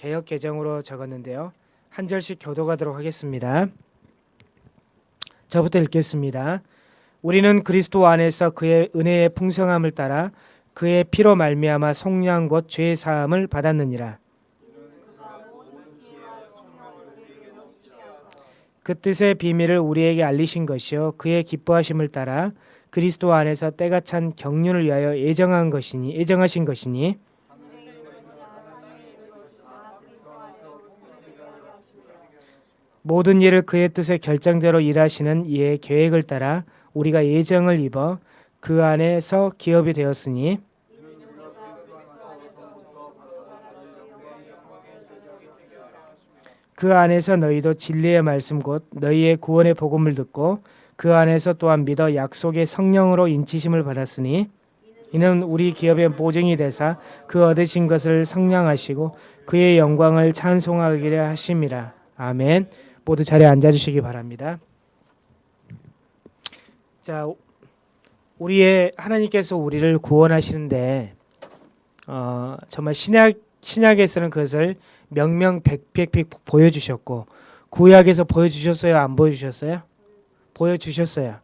개혁 개정으로 적었는데요. 한 절씩 교도가도록 하겠습니다. 저부터 읽겠습니다. 우리는 그리스도 안에서 그의 은혜의 풍성함을 따라 그의 피로 말미암아 속량 곧 죄 사함을 받았느니라. 그 뜻의 비밀을 우리에게 알리신 것이요 그의 기뻐하심을 따라 그리스도 안에서 때가 찬 경륜을 위하여 예정한 것이니 예정하신 것이니 모든 일을 그의 뜻의 결정대로 일하시는 이의 계획을 따라 우리가 예정을 입어 그 안에서 기업이 되었으니 그 안에서 너희도 진리의 말씀 곧 너희의 구원의 복음을 듣고 그 안에서 또한 믿어 약속의 성령으로 인치심을 받았으니 이는 우리 기업의 보증이 되사 그 얻으신 것을 성량하시고 그의 영광을 찬송하기를 하심이라. 아멘. 모두 자리에 앉아 주시기 바랍니다. 자, 우리의 하나님께서 우리를 구원하시는데 어, 정말 신약 신약에서는 그것을 명명백백백 보여주셨고 구약에서 보여주셨어요, 안 보여주셨어요? 보여주셨어요.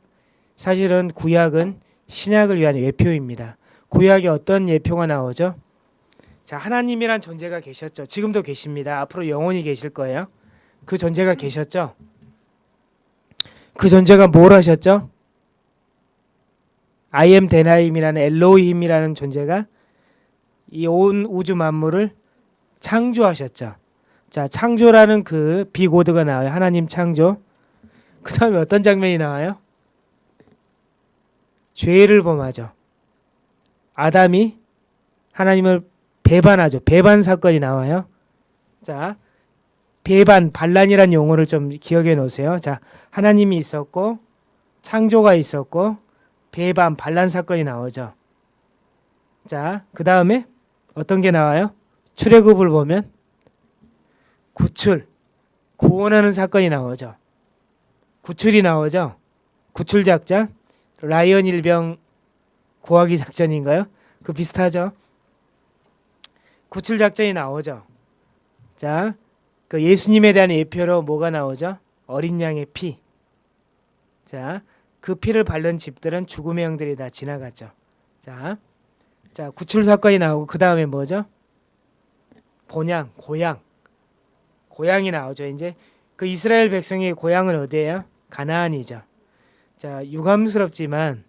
사실은 구약은 신약을 위한 예표입니다. 구약에 어떤 예표가 나오죠? 자, 하나님이란 존재가 계셨죠. 지금도 계십니다. 앞으로 영원히 계실 거예요. 그 존재가 계셨죠. 그 존재가 뭘 하셨죠? I am 데나임이라는 엘로힘이라는 존재가 이 온 우주 만물을 창조하셨죠. 자, 창조라는 그 비고드가 나와요. 하나님 창조. 그 다음에 어떤 장면이 나와요? 죄를 범하죠. 아담이 하나님을 배반하죠. 배반 사건이 나와요. 자, 배반, 반란이란 용어를 좀 기억해 놓으세요. 자, 하나님이 있었고 창조가 있었고 배반, 반란 사건이 나오죠. 자, 그 다음에 어떤 게 나와요? 출애굽을 보면 구출, 구원하는 사건이 나오죠. 구출이 나오죠. 구출 작전, 라이언 일병 구하기 작전인가요? 그 비슷하죠. 구출 작전이 나오죠. 자, 그 예수님에 대한 예표로 뭐가 나오죠? 어린 양의 피. 자, 그 피를 바른 집들은 죽음의 영들이 다 지나갔죠. 자, 자 구출 사건이 나오고 그 다음에 뭐죠? 본향, 고향, 고향이 나오죠. 이제 그 이스라엘 백성의 고향은 어디예요? 가나안이죠. 자, 유감스럽지만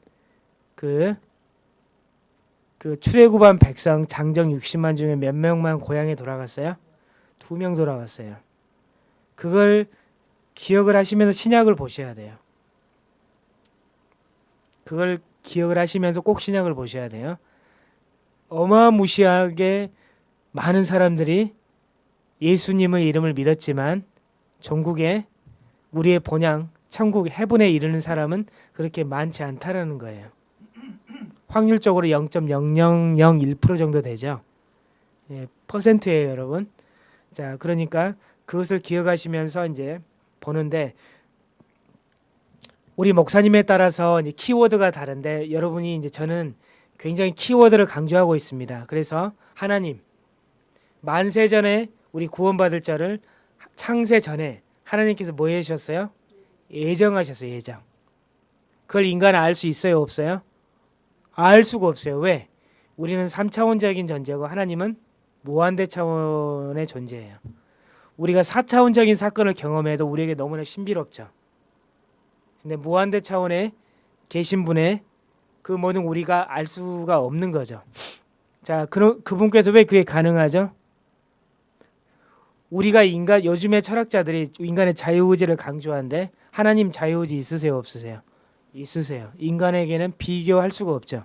그, 그 출애굽한 백성 장정 60만 중에 몇 명만 고향에 돌아갔어요? 두 명 돌아갔어요. 그걸 기억을 하시면서 신약을 보셔야 돼요. 그걸 기억을 하시면서 꼭 신약을 보셔야 돼요. 어마무시하게 많은 사람들이 예수님의 이름을 믿었지만 전국에 우리의 본향 천국 해분에 이르는 사람은 그렇게 많지 않다라는 거예요. 확률적으로 0.0001% 정도 되죠. 예, 퍼센트예요, 여러분. 자, 그러니까 그것을 기억하시면서 이제 보는데 우리 목사님에 따라서 키워드가 다른데 여러분이 이제 저는 굉장히 키워드를 강조하고 있습니다. 그래서 하나님 만세 전에 우리 구원받을 자를 창세 전에 하나님께서 뭐 해주셨어요? 예정하셨어요. 예정. 그걸 인간은 알 수 있어요? 없어요? 알 수가 없어요. 왜? 우리는 3차원적인 존재고 하나님은 무한대 차원의 존재예요. 우리가 4차원적인 사건을 경험해도 우리에게 너무나 신비롭죠. 근데 무한대 차원에 계신 분의 그 모든 우리가 알 수가 없는 거죠. 자, 그, 그분께서 왜 그게 가능하죠? 우리가 인간 요즘의 철학자들이 인간의 자유의지를 강조하는데 하나님 자유의지 있으세요 없으세요? 있으세요. 인간에게는 비교할 수가 없죠.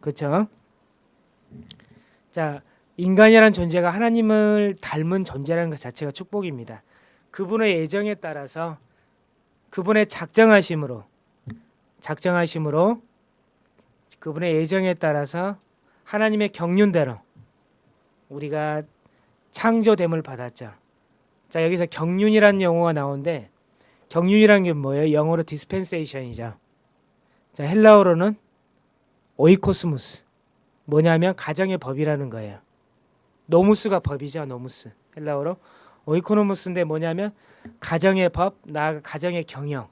그렇죠? 자, 인간이라는 존재가 하나님을 닮은 존재라는 것 자체가 축복입니다. 그분의 예정에 따라서 그분의 작정하심으로 작정하심으로 그분의 예정에 따라서 하나님의 경륜대로 우리가 창조됨을 받았죠. 자 여기서 경륜이라는 용어가 나오는데 경륜이라는 게 뭐예요? 영어로 dispensation이죠. 자 헬라어로는 οἰκονόμος 뭐냐면 가정의 법이라는 거예요. νόμος가 법이죠. νόμος. 헬라어로 οἰκονόμος인데 뭐냐면 가정의 법, 나아가 가정의 경영,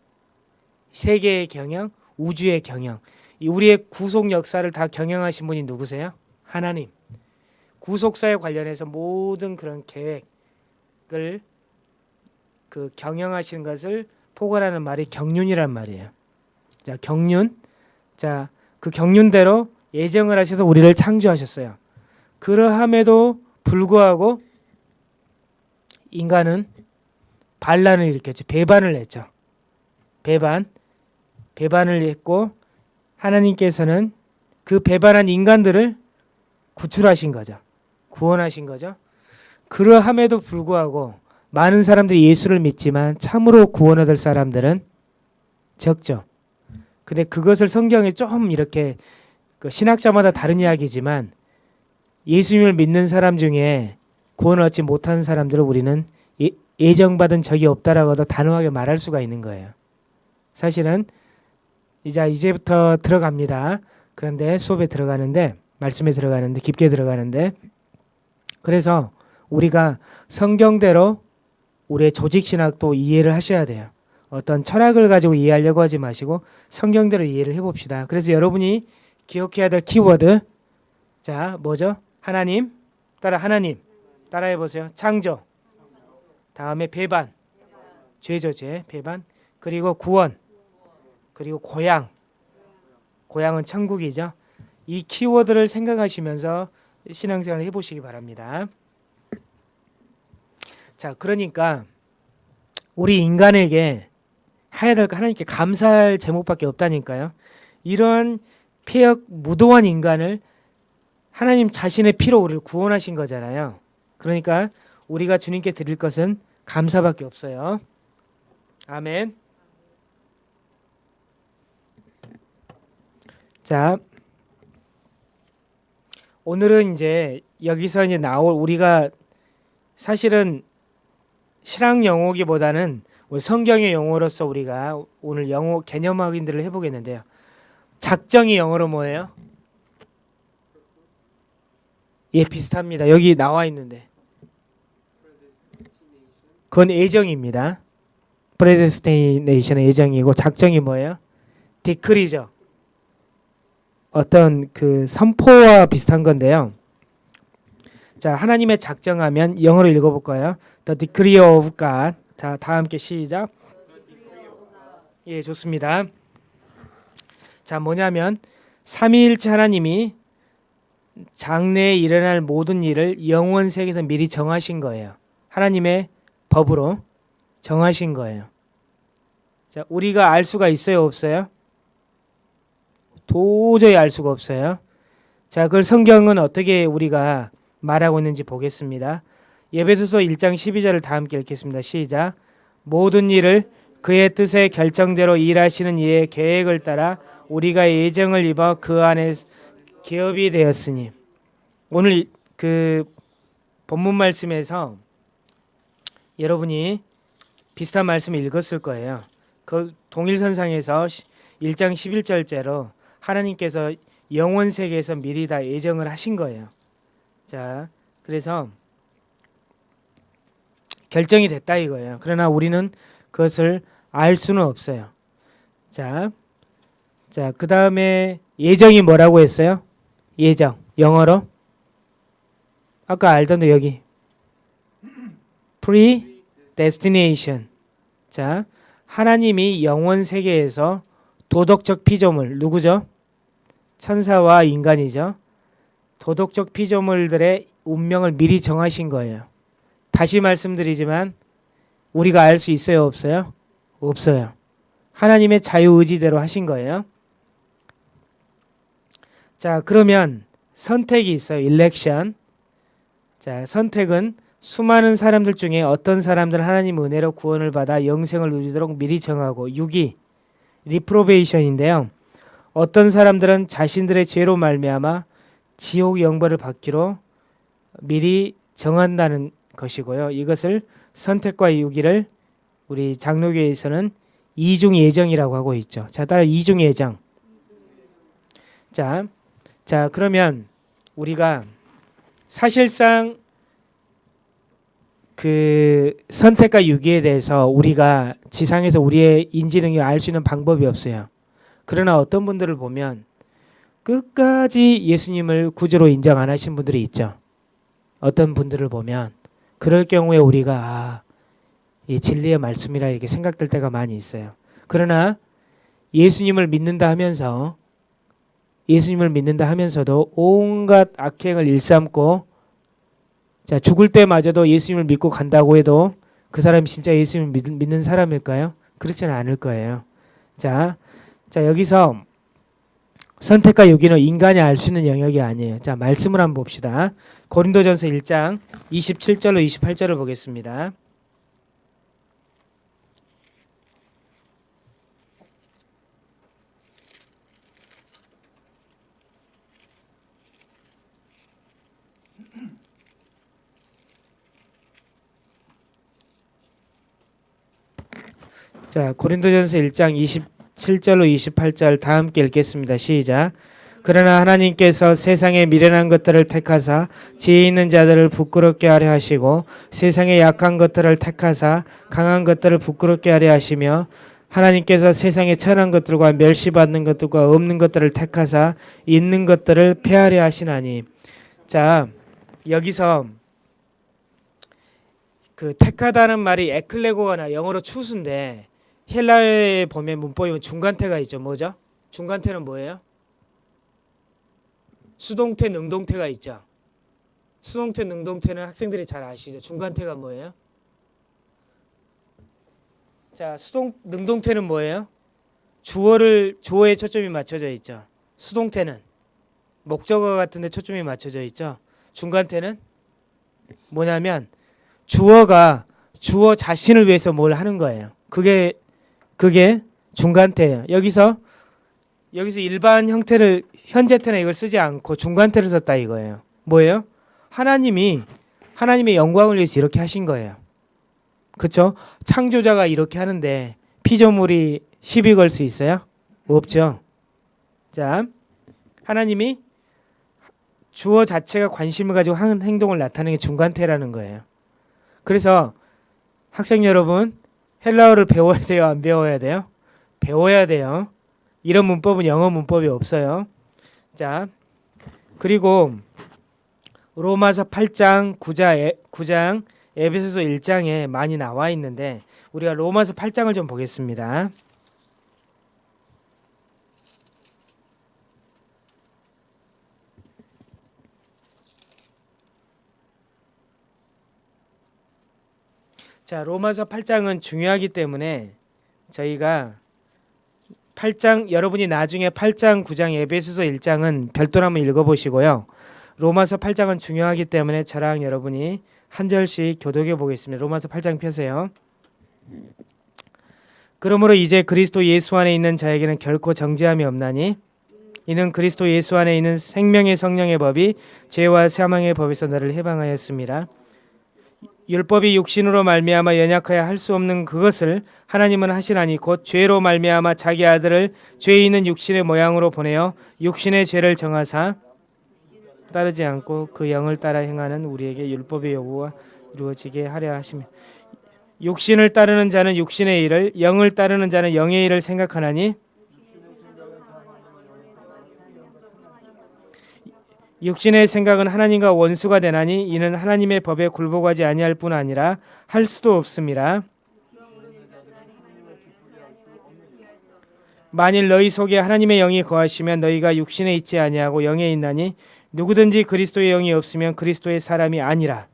세계의 경영, 우주의 경영. 이 우리의 구속 역사를 다 경영하신 분이 누구세요? 하나님. 구속사에 관련해서 모든 그런 계획을 그 경영하시는 것을 포괄하는 말이 경륜이란 말이에요. 자, 경륜. 자, 그 경륜대로 예정을 하셔서 우리를 창조하셨어요. 그러함에도 불구하고 인간은 반란을 일으켰죠. 배반을 했죠. 배반. 배반을 했고 하나님께서는 그 배반한 인간들을 구출하신 거죠. 구원하신 거죠. 그러함에도 불구하고 많은 사람들이 예수를 믿지만 참으로 구원 얻을 사람들은 적죠. 근데 그것을 성경에 좀 이렇게 그 신학자마다 다른 이야기지만 예수님을 믿는 사람 중에 구원 얻지 못한 사람들을 우리는 예, 예정받은 적이 없다라고도 단호하게 말할 수가 있는 거예요. 사실은 이제 이제부터 들어갑니다. 그런데 수업에 들어가는데 말씀에 들어가는데 깊게 들어가는데 그래서 우리가 성경대로 우리의 조직 신학도 이해를 하셔야 돼요. 어떤 철학을 가지고 이해하려고 하지 마시고 성경대로 이해를 해봅시다. 그래서 여러분이 기억해야 될 키워드 자 뭐죠? 하나님 따라 하나님 따라해 보세요. 창조 다음에 배반 죄죠 죄 배반 그리고 구원 그리고 고향 고향은 천국이죠. 이 키워드를 생각하시면서 신앙생활을 해보시기 바랍니다. 자 그러니까 우리 인간에게 해야 될거 하나님께 감사할 제목밖에 없다니까요. 이런 폐역 무도한 인간을 하나님 자신의 피로 우리를 구원하신 거잖아요. 그러니까 우리가 주님께 드릴 것은 감사밖에 없어요. 아멘. 자, 오늘은 이제 여기서 이제 나올 우리가 사실은 신학 용어기보다는 성경의 용어로서 우리가 오늘 용어 개념 확인들을 해보겠는데요. 작정이 영어로 뭐예요? 예, 비슷합니다. 여기 나와 있는데. 그건 예정입니다. predestination의 예정이고 작정이 뭐예요? 디크리죠. 어떤 그 선포와 비슷한 건데요. 자, 하나님의 작정하면 영어로 읽어볼까요? The decree of God. 자, 다 함께 시작. 예, 좋습니다. 자, 뭐냐면 삼위일체 하나님이 장래에 일어날 모든 일을 영원 세계에서 미리 정하신 거예요. 하나님의 법으로 정하신 거예요. 자, 우리가 알 수가 있어요, 없어요? 도저히 알 수가 없어요. 자, 그걸 성경은 어떻게 우리가 말하고 있는지 보겠습니다. 예배소서 1장 12절을 다 함께 읽겠습니다. 시작. 모든 일을 그의 뜻의 결정대로 일하시는 이의 계획을 따라 우리가 예정을 입어 그 안에 기업이 되었으니 오늘 그 본문 말씀에서 여러분이 비슷한 말씀을 읽었을 거예요. 그 동일선상에서 1장 11절째로 하나님께서 영원 세계에서 미리 다 예정을 하신 거예요. 자, 그래서 결정이 됐다 이거예요. 그러나 우리는 그것을 알 수는 없어요. 자, 자, 그 다음에 예정이 뭐라고 했어요? 예정, 영어로? 아까 알던데 여기 predestination. 자, 하나님이 영원 세계에서 도덕적 피조물 누구죠? 천사와 인간이죠. 도덕적 피조물들의 운명을 미리 정하신 거예요. 다시 말씀드리지만 우리가 알 수 있어요, 없어요? 없어요. 하나님의 자유 의지대로 하신 거예요. 자, 그러면 선택이 있어요. 일렉션. 자, 선택은 수많은 사람들 중에 어떤 사람들 하나님 은혜로 구원을 받아 영생을 누리도록 미리 정하고 6이 리프로베이션인데요. 어떤 사람들은 자신들의 죄로 말미암아 지옥 영벌을 받기로 미리 정한다는 것이고요. 이것을 선택과 유기를 우리 장로교에서는 이중 예정이라고 하고 있죠. 자, 따라 이중 예정. 자, 자 그러면 우리가 사실상 그 선택과 유기에 대해서 우리가 지상에서 우리의 인지 능력 알 수 있는 방법이 없어요. 그러나 어떤 분들을 보면 끝까지 예수님을 구주로 인정 안 하신 분들이 있죠. 어떤 분들을 보면 그럴 경우에 우리가 아, 이 진리의 말씀이라 이렇게 생각될 때가 많이 있어요. 그러나 예수님을 믿는다 하면서 예수님을 믿는다 하면서도 온갖 악행을 일삼고 자 죽을 때마저도 예수님을 믿고 간다고 해도 그 사람이 진짜 예수님을 믿, 믿는 사람일까요? 그렇지는 않을 거예요. 자, 자 여기서 선택과 유기는 인간이 알 수 있는 영역이 아니에요. 자 말씀을 한번 봅시다. 고린도전서 1장 27절로 28절을 보겠습니다. 자, 고린도전서 1장 27절로 28절 다 함께 읽겠습니다. 시작. 그러나 하나님께서 세상의 미련한 것들을 택하사 지혜 있는 자들을 부끄럽게 하려 하시고 세상의 약한 것들을 택하사 강한 것들을 부끄럽게 하려 하시며 하나님께서 세상의 천한 것들과 멸시받는 것들과 없는 것들을 택하사 있는 것들을 폐하려 하시나니 자 여기서 그 택하다는 말이 에클레고나 영어로 추수인데 헬라어에 보면 문법에 중간태가 있죠. 뭐죠? 중간태는 뭐예요? 수동태, 능동태가 있죠. 수동태, 능동태는 학생들이 잘 아시죠. 중간태가 뭐예요? 자, 수동 능동태는 뭐예요? 주어를 주어에 초점이 맞춰져 있죠. 수동태는 목적어 같은 데 초점이 맞춰져 있죠. 중간태는 뭐냐면 주어가 주어 자신을 위해서 뭘 하는 거예요. 그게 그게 중간태예요. 여기서 여기서 일반 형태를 현재태나 이걸 쓰지 않고 중간태를 썼다 이거예요. 뭐예요? 하나님이 하나님의 영광을 위해서 이렇게 하신 거예요. 그렇죠? 창조자가 이렇게 하는데 피조물이 시비 걸 수 있어요? 없죠. 자, 하나님이 주어 자체가 관심을 가지고 하는 행동을 나타내는 게 중간태라는 거예요. 그래서 학생 여러분 헬라어를 배워야 돼요? 안 배워야 돼요? 배워야 돼요. 이런 문법은 영어 문법이 없어요. 자, 그리고 로마서 8장 9장, 9장 에베소서 1장에 많이 나와 있는데 우리가 로마서 8장을 좀 보겠습니다. 자, 로마서 8장은 중요하기 때문에 저희가 8장 여러분이 나중에 8장, 9장, 에베소서 1장은 별도로 한번 읽어 보시고요. 로마서 8장은 중요하기 때문에 저랑 여러분이 한 절씩 교독해 보겠습니다. 로마서 8장 펴세요. 그러므로 이제 그리스도 예수 안에 있는 자에게는 결코 정죄함이 없나니 이는 그리스도 예수 안에 있는 생명의 성령의 법이 죄와 사망의 법에서 너를 해방하였습니다. 율법이 육신으로 말미암아 연약하여 할 수 없는 그것을 하나님은 하시나니 곧 죄로 말미암아 자기 아들을 죄 있는 육신의 모양으로 보내어 육신의 죄를 정하사 따르지 않고 그 영을 따라 행하는 우리에게 율법의 요구가 이루어지게 하려 하시며 육신을 따르는 자는 육신의 일을 영을 따르는 자는 영의 일을 생각하나니 육신의 생각은 하나님과 원수가 되나니 이는 하나님의 법에 굴복하지 아니할 뿐 아니라 할 수도 없습니다. 만일 너희 속에 하나님의 영이 거하시면 너희가 육신에 있지 아니하고 영에 있나니 누구든지 그리스도의 영이 없으면 그리스도의 사람이 아니라.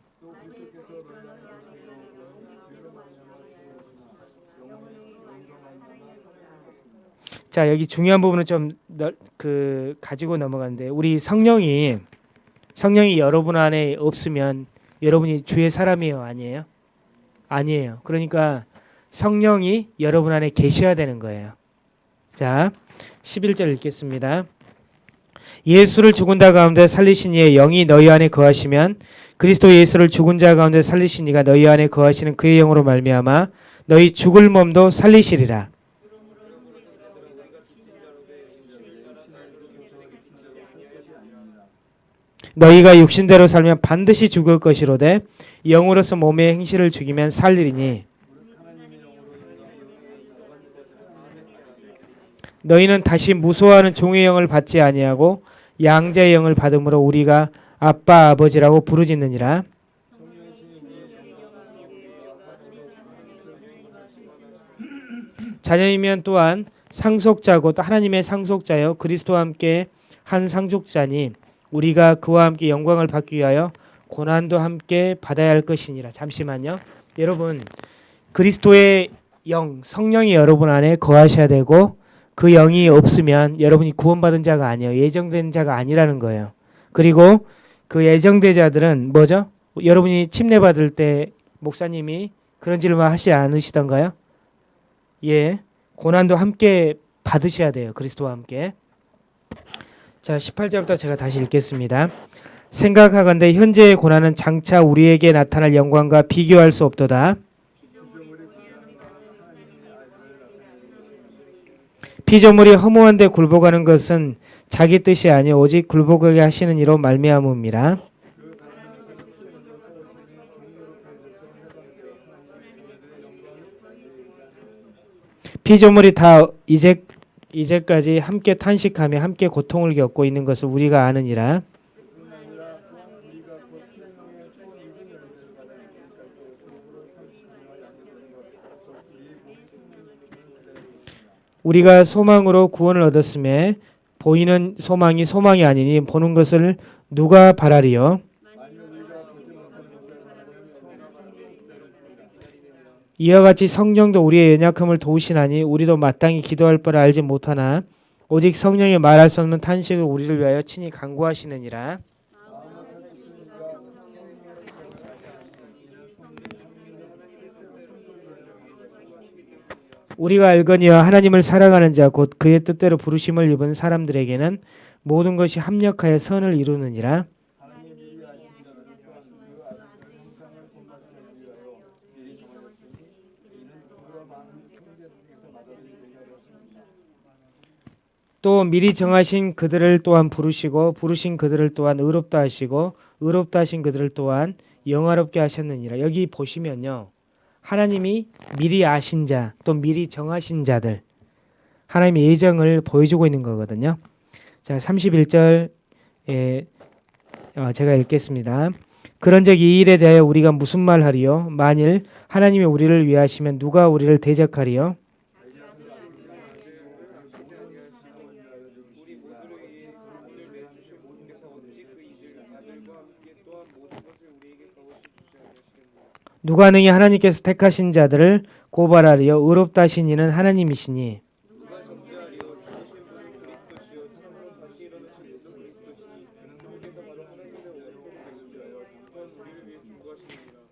자 여기 중요한 부분은 좀그 가지고 넘어가는데 우리 성령이 성령이 여러분 안에 없으면 여러분이 주의 사람이에요 아니에요? 아니에요. 그러니까 성령이 여러분 안에 계셔야 되는 거예요. 자 11절 읽겠습니다. 예수를 죽은 자 가운데 살리신 이의 영이 너희 안에 거하시면 그리스도 예수를 죽은 자 가운데 살리신 이가 너희 안에 거하시는 그의 영으로 말미암아 너희 죽을 몸도 살리시리라. 너희가 육신대로 살면 반드시 죽을 것이로되 영으로서 몸의 행실을 죽이면 살리리니 너희는 다시 무소하는 종의 영을 받지 아니하고 양자의 영을 받음으로 우리가 아빠 아버지라고 부르짖느니라. 자녀이면 또한 상속자고 또 하나님의 상속자요 그리스도와 함께 한 상속자니 우리가 그와 함께 영광을 받기 위하여 고난도 함께 받아야 할 것이니라. 잠시만요. 여러분 그리스도의 영 성령이 여러분 안에 거하셔야 되고 그 영이 없으면 여러분이 구원받은 자가 아니에요. 예정된 자가 아니라는 거예요. 그리고 그 예정된 자들은 뭐죠? 여러분이 침례 받을 때 목사님이 그런 질문 하시지 않으시던가요? 예. 고난도 함께 받으셔야 돼요. 그리스도와 함께. 자, 18절부터 제가 다시 읽겠습니다. 생각하건대 현재의 고난은 장차 우리에게 나타날 영광과 비교할 수 없도다. 피조물이 허무한데 굴복하는 것은 자기 뜻이 아니요 오직 굴복하게 하시는 이로 말미암음이라. 피조물이 다 이제 이제까지 함께 탄식하며 함께 고통을 겪고 있는 것을 우리가 아느니라. 우리가 소망으로 구원을 얻었음에 보이는 소망이 소망이 아니니 보는 것을 누가 바라리요? 이와 같이 성령도 우리의 연약함을 도우시나니 우리도 마땅히 기도할 바를 알지 못하나 오직 성령이 말할 수 없는 탄식을 우리를 위하여 친히 간구하시느니라. 우리가 알거니와 하나님을 사랑하는 자 곧 그의 뜻대로 부르심을 입은 사람들에게는 모든 것이 합력하여 선을 이루느니라. 또 미리 정하신 그들을 또한 부르시고 부르신 그들을 또한 의롭다 하시고 의롭다 하신 그들을 또한 영화롭게 하셨느니라. 여기 보시면요. 하나님이 미리 아신 자, 또 미리 정하신 자들 하나님의 예정을 보여주고 있는 거거든요. 자, 31절에 어, 제가 읽겠습니다. 그런즉 이 일에 대하여 우리가 무슨 말하리요? 만일 하나님이 우리를 위하시면 누가 우리를 대적하리요? 누가 능히 하나님께서 택하신 자들을 고발하리요? 의롭다 하신 이는 하나님이시니.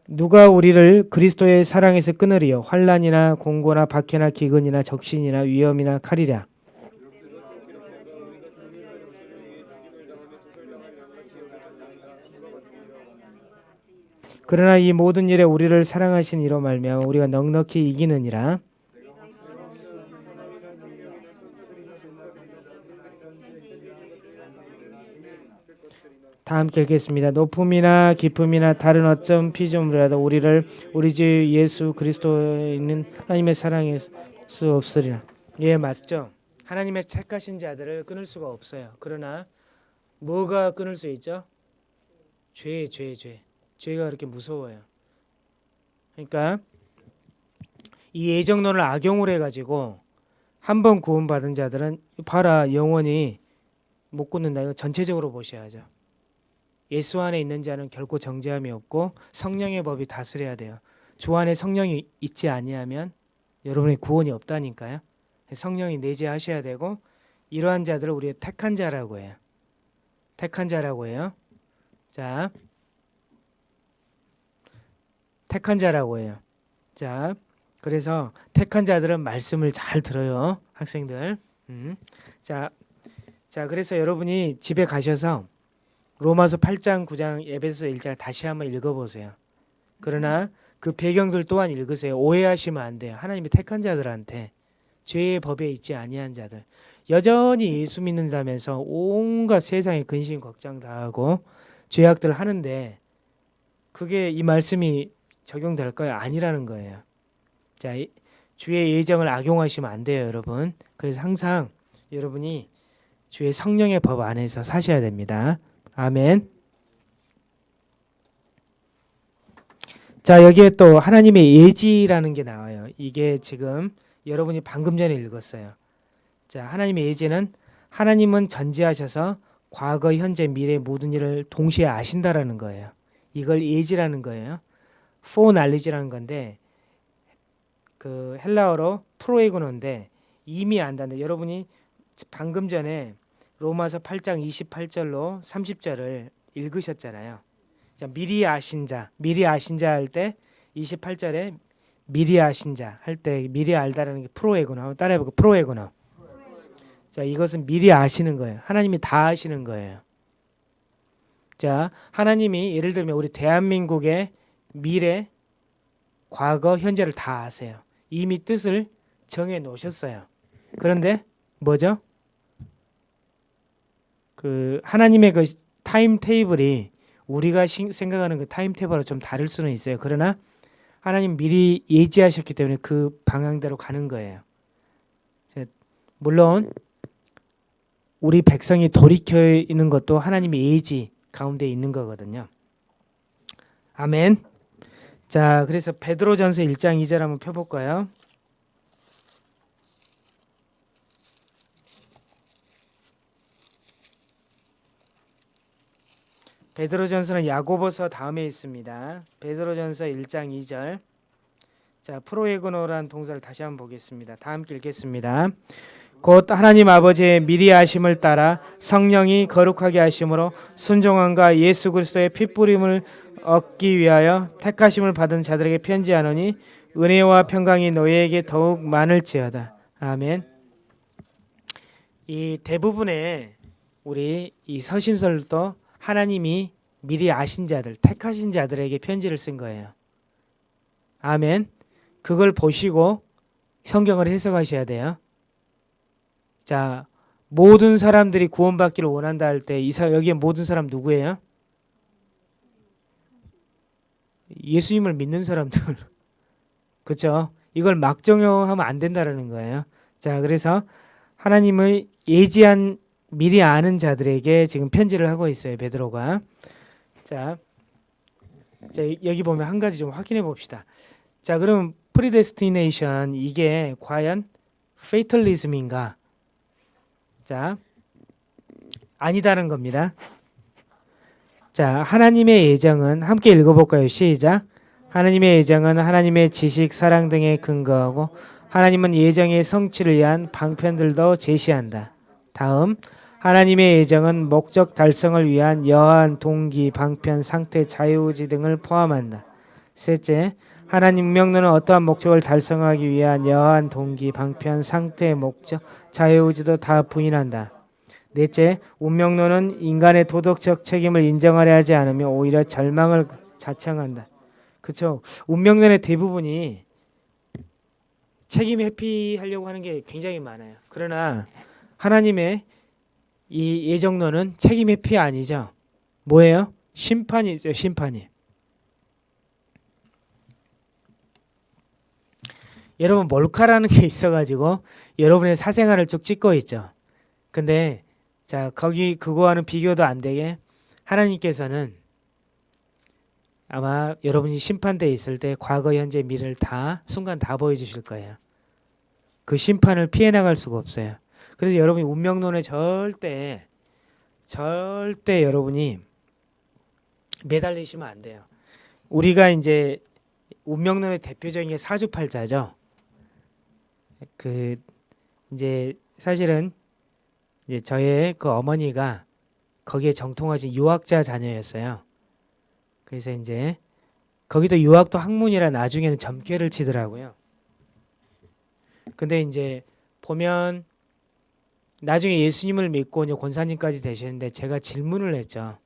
누가 우리를 그리스도의 사랑에서 끊으리요? 환란이나 공고나 박해나 기근이나 적신이나 위험이나 칼이랴 그러나 이 모든 일에 우리를 사랑하신 이로 말미암아 우리가 넉넉히 이기느니라. 다 함께 읽겠습니다. 높음이나 깊음이나 다른 어떤 피조물이라도 우리를 우리 주 예수 그리스도에 있는 하나님의 사랑할 수 없으리라. 예, 맞죠. 하나님의 택하신 자들을 끊을 수가 없어요. 그러나 뭐가 끊을 수 있죠? 죄, 죄, 죄. 죄가 그렇게 무서워요. 그러니까 이 예정론을 악용을 해가지고 한 번 구원받은 자들은 봐라 영원히 못 굳는다. 이거 전체적으로 보셔야죠. 예수 안에 있는 자는 결코 정죄함이 없고 성령의 법이 다스려야 돼요. 주 안에 성령이 있지 아니하면 여러분의 구원이 없다니까요. 성령이 내재하셔야 되고 이러한 자들을 우리가 택한 자라고 해요. 택한 자라고 해요. 자, 택한 자라고 해요. 자, 그래서 택한 자들은 말씀을 잘 들어요, 학생들. 음. 자, 자, 그래서 여러분이 집에 가셔서 로마서 8장, 9장, 에베소 1장 다시 한번 읽어보세요. 그러나 그 배경들 또한 읽으세요. 오해하시면 안 돼요. 하나님이 택한 자들한테 죄의 법에 있지 아니한 자들 여전히 예수 믿는다면서 온갖 세상의 근심 걱정 다 하고 죄악들 하는데 그게 이 말씀이 적용될까요? 아니라는 거예요. 자, 이- 주의 예정을 악용하시면 안 돼요, 여러분. 그래서 항상 여러분이 주의 성령의 법 안에서 사셔야 됩니다. 아멘. 자, 여기에 또 하나님의 예지라는 게 나와요. 이게 지금 여러분이 방금 전에 읽었어요. 자, 하나님의 예지는 하나님은 전지하셔서 과거, 현재, 미래 모든 일을 동시에 아신다라는 거예요. 이걸 예지라는 거예요. Foreknowledge라는 건데 그 헬라어로 프로에고노인데 이미 안다는데 여러분이 방금 전에 로마서 8장 28절로 30절을 읽으셨잖아요. 자, 미리 아신 자, 미리 아신 자 할 때 28절에 미리 아신 자 할 때 미리 알다라는 게 프로에고노. 따라해 보고 프로에고노. 자, 이것은 미리 아시는 거예요. 하나님이 다 아시는 거예요. 자, 하나님이 예를 들면 우리 대한민국의 미래, 과거, 현재를 다 아세요. 이미 뜻을 정해 놓으셨어요. 그런데 뭐죠? 그 하나님의 그 timetable이 우리가 시- 생각하는 그 timetable하고 좀 다를 수는 있어요. 그러나 하나님 미리 예지하셨기 때문에 그 방향대로 가는 거예요. 자, 물론 우리 백성이 돌이켜 있는 것도 하나님의 예지 가운데 있는 거거든요. 아멘. 자, 그래서 베드로전서 1장 2절 한번 펴 볼까요? 베드로전서는 야고보서 다음에 있습니다. 베드로전서 1장 2절. 자, 프로에고노라는 동사를 다시 한번 보겠습니다. 다 함께 읽겠습니다. 곧 하나님 아버지의 미리 하심을 따라 성령이 거룩하게 하심으로 순종함과 예수 그리스도의 핏부림을 얻기 위하여 택하심을 받은 자들에게 편지하노니 은혜와 평강이 너희에게 더욱 많을지어다. 아멘. 이 대부분의 우리 이 서신설도 하나님이 미리 아신 자들, 택하신 자들에게 편지를 쓴 거예요. 아멘. 그걸 보시고 성경을 해석하셔야 돼요. 자, 모든 사람들이 구원받기를 원한다 할때 이사 여기에 모든 사람 누구예요? 예수님을 믿는 사람들. 그렇죠? 이걸 막정형하면 안 된다라는 거예요. 자, 그래서 하나님을 예지한 미리 아는 자들에게 지금 편지를 하고 있어요. 베드로가. 자, 자 여기 보면 한 가지 좀 확인해 봅시다. 자, 그럼 predestination 이게 과연 fatalism인가? 자, 아니다는 겁니다. 자, 하나님의 예정은 함께 읽어볼까요? 시작. 하나님의 예정은 하나님의 지식, 사랑 등에 근거하고 하나님은 예정의 성취를 위한 방편들도 제시한다. 다음, 하나님의 예정은 목적 달성을 위한 여한, 동기, 방편, 상태, 자유의지 등을 포함한다. 셋째, 하나님 운명론은 어떠한 목적을 달성하기 위한 여한, 동기, 방편, 상태, 목적, 자유의지도 다 부인한다. 넷째, 운명론은 인간의 도덕적 책임을 인정하려 하지 않으며 오히려 절망을 자청한다. 그렇죠. 운명론의 대부분이 책임 회피하려고 하는 게 굉장히 많아요. 그러나 하나님의 이 예정론은 책임 회피 아니죠. 뭐예요? 심판이죠. 심판이. 여러분 몰카라는 게 있어가지고 여러분의 사생활을 쭉 찍고 있죠. 근데 자 거기 그거와는 비교도 안 되게 하나님께서는 아마 여러분이 심판대에 있을 때 과거, 현재, 미래를 다 순간 다 보여주실 거예요. 그 심판을 피해 나갈 수가 없어요. 그래서 여러분이 운명론에 절대 절대 여러분이 매달리시면 안 돼요. 우리가 이제 운명론의 대표적인 게 사주팔자죠. 그 이제 사실은 이제 저의 그 어머니가 거기에 정통하신 유학자 자녀였어요. 그래서 이제 거기도 유학도 학문이라 나중에는 점괘를 치더라고요. 근데 이제 보면 나중에 예수님을 믿고 이제 권사님까지 되셨는데 제가 질문을 했죠.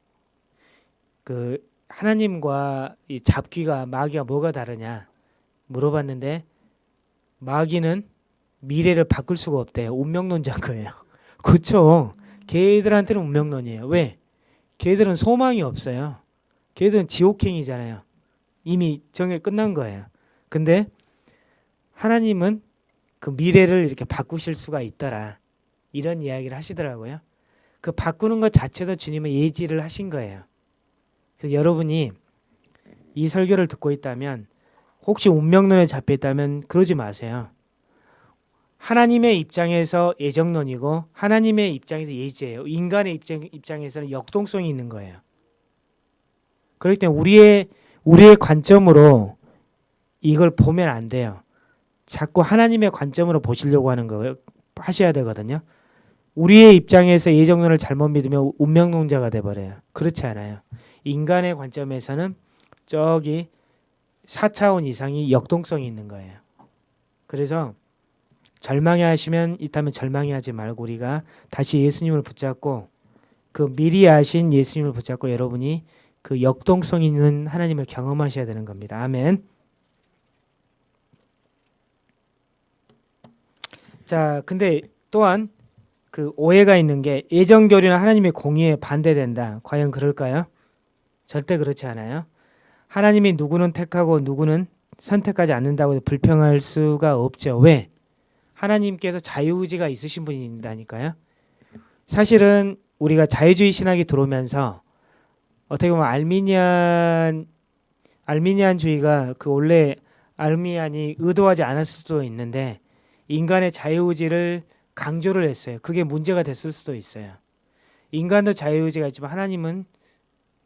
그 하나님과 이 잡귀가 마귀가 뭐가 다르냐 물어봤는데 마귀는 미래를 바꿀 수가 없대요. 운명론자인 거예요. 그렇죠. 걔들한테는 운명론이에요. 왜? 걔들은 소망이 없어요. 걔들은 지옥행이잖아요. 이미 정해 끝난 거예요. 근데 하나님은 그 미래를 이렇게 바꾸실 수가 있더라. 이런 이야기를 하시더라고요. 그 바꾸는 것 자체도 주님은 예지를 하신 거예요. 그래서 여러분이 이 설교를 듣고 있다면 혹시 운명론에 잡혀 있다면 그러지 마세요. 하나님의 입장에서 예정론이고 하나님의 입장에서 예지예요. 인간의 입장, 입장에서는 역동성이 있는 거예요. 그렇기 때문에 우리의 우리의 관점으로 이걸 보면 안 돼요. 자꾸 하나님의 관점으로 보시려고 하는 거예요. 하셔야 되거든요. 우리의 입장에서 예정론을 잘못 믿으면 운명론자가 돼 버려요. 그렇지 않아요. 인간의 관점에서는 저기 4차원 이상이 역동성이 있는 거예요. 그래서 절망해 하시면 있다면 절망해 하지 말고 우리가 다시 예수님을 붙잡고 그 미리 아신 예수님을 붙잡고 여러분이 그 역동성 있는 하나님을 경험하셔야 되는 겁니다. 아멘. 자, 근데 또한 그 오해가 있는 게 예정 교리는 하나님의 공의에 반대된다. 과연 그럴까요? 절대 그렇지 않아요. 하나님이 누구는 택하고 누구는 선택하지 않는다고 불평할 수가 없죠. 왜? 하나님께서 자유의지가 있으신 분이니까요. 사실은 우리가 자유주의 신학이 들어오면서 어떻게 보면 알미니안 알미니안주의가 그 원래 알미안이 의도하지 않았을 수도 있는데 인간의 자유의지를 강조를 했어요. 그게 문제가 됐을 수도 있어요. 인간도 자유의지가 있지만 하나님은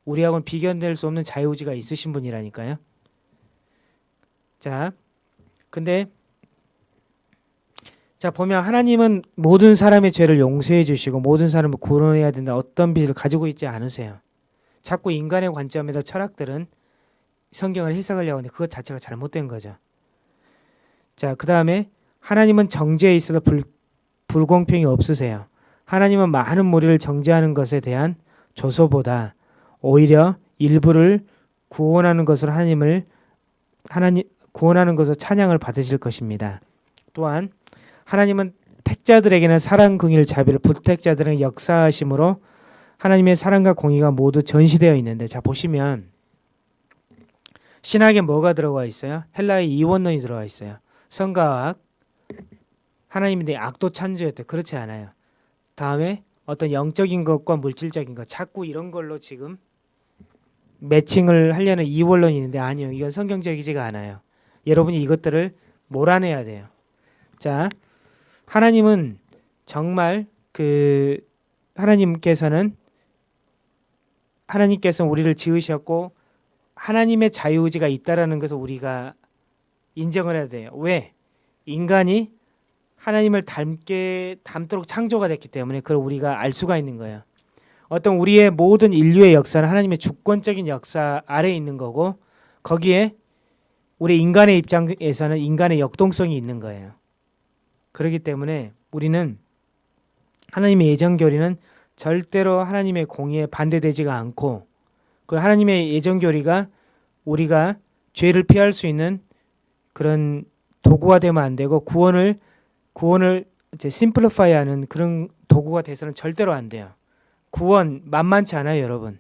우리하고는 비견될 수 없는 자유의지가 있으신 분이라니까요. 자, 근데 자 보면 하나님은 모든 사람의 죄를 용서해 주시고 모든 사람을 구원해야 된다 어떤 빛을 가지고 있지 않으세요. 자꾸 인간의 관점에서 철학들은 성경을 해석하려고 하는데 그것 자체가 잘못된 거죠. 자, 그 다음에 하나님은 정죄에 있어서 불, 불공평이 없으세요. 하나님은 많은 무리를 정죄하는 것에 대한 조소보다 오히려 일부를 구원하는 것으로 하나님을 하나님 구원하는 것으로 찬양을 받으실 것입니다. 또한 하나님은 택자들에게는 사랑, 긍일, 자비를 불택자들은 역사하심으로 하나님의 사랑과 공의가 모두 전시되어 있는데 자 보시면 신학에 뭐가 들어가 있어요? 헬라의 이원론이 들어가 있어요. 성가학 하나님이 내 악도 찬조였대. 그렇지 않아요. 다음에 어떤 영적인 것과 물질적인 것 자꾸 이런 걸로 지금 매칭을 하려는 이원론이 있는데 아니요. 이건 성경적이지가 않아요. 여러분이 이것들을 몰아내야 돼요. 자, 하나님은 정말 그 하나님께서는 하나님께서 우리를 지으셨고 하나님의 자유의지가 있다라는 것을 우리가 인정을 해야 돼요. 왜? 인간이 하나님을 닮게 닮도록 창조가 됐기 때문에 그걸 우리가 알 수가 있는 거예요. 어떤 우리의 모든 인류의 역사는 하나님의 주권적인 역사 아래에 있는 거고 거기에 우리 인간의 입장에서는 인간의 역동성이 있는 거예요. 그렇기 때문에 우리는 하나님의 예정 교리는 절대로 하나님의 공의에 반대되지가 않고 그 하나님의 예정 교리가 우리가 죄를 피할 수 있는 그런 도구가 되면 안 되고 구원을 구원을 이제 심플리파이하는 그런 도구가 돼서는 절대로 안 돼요. 구원 만만치 않아요, 여러분.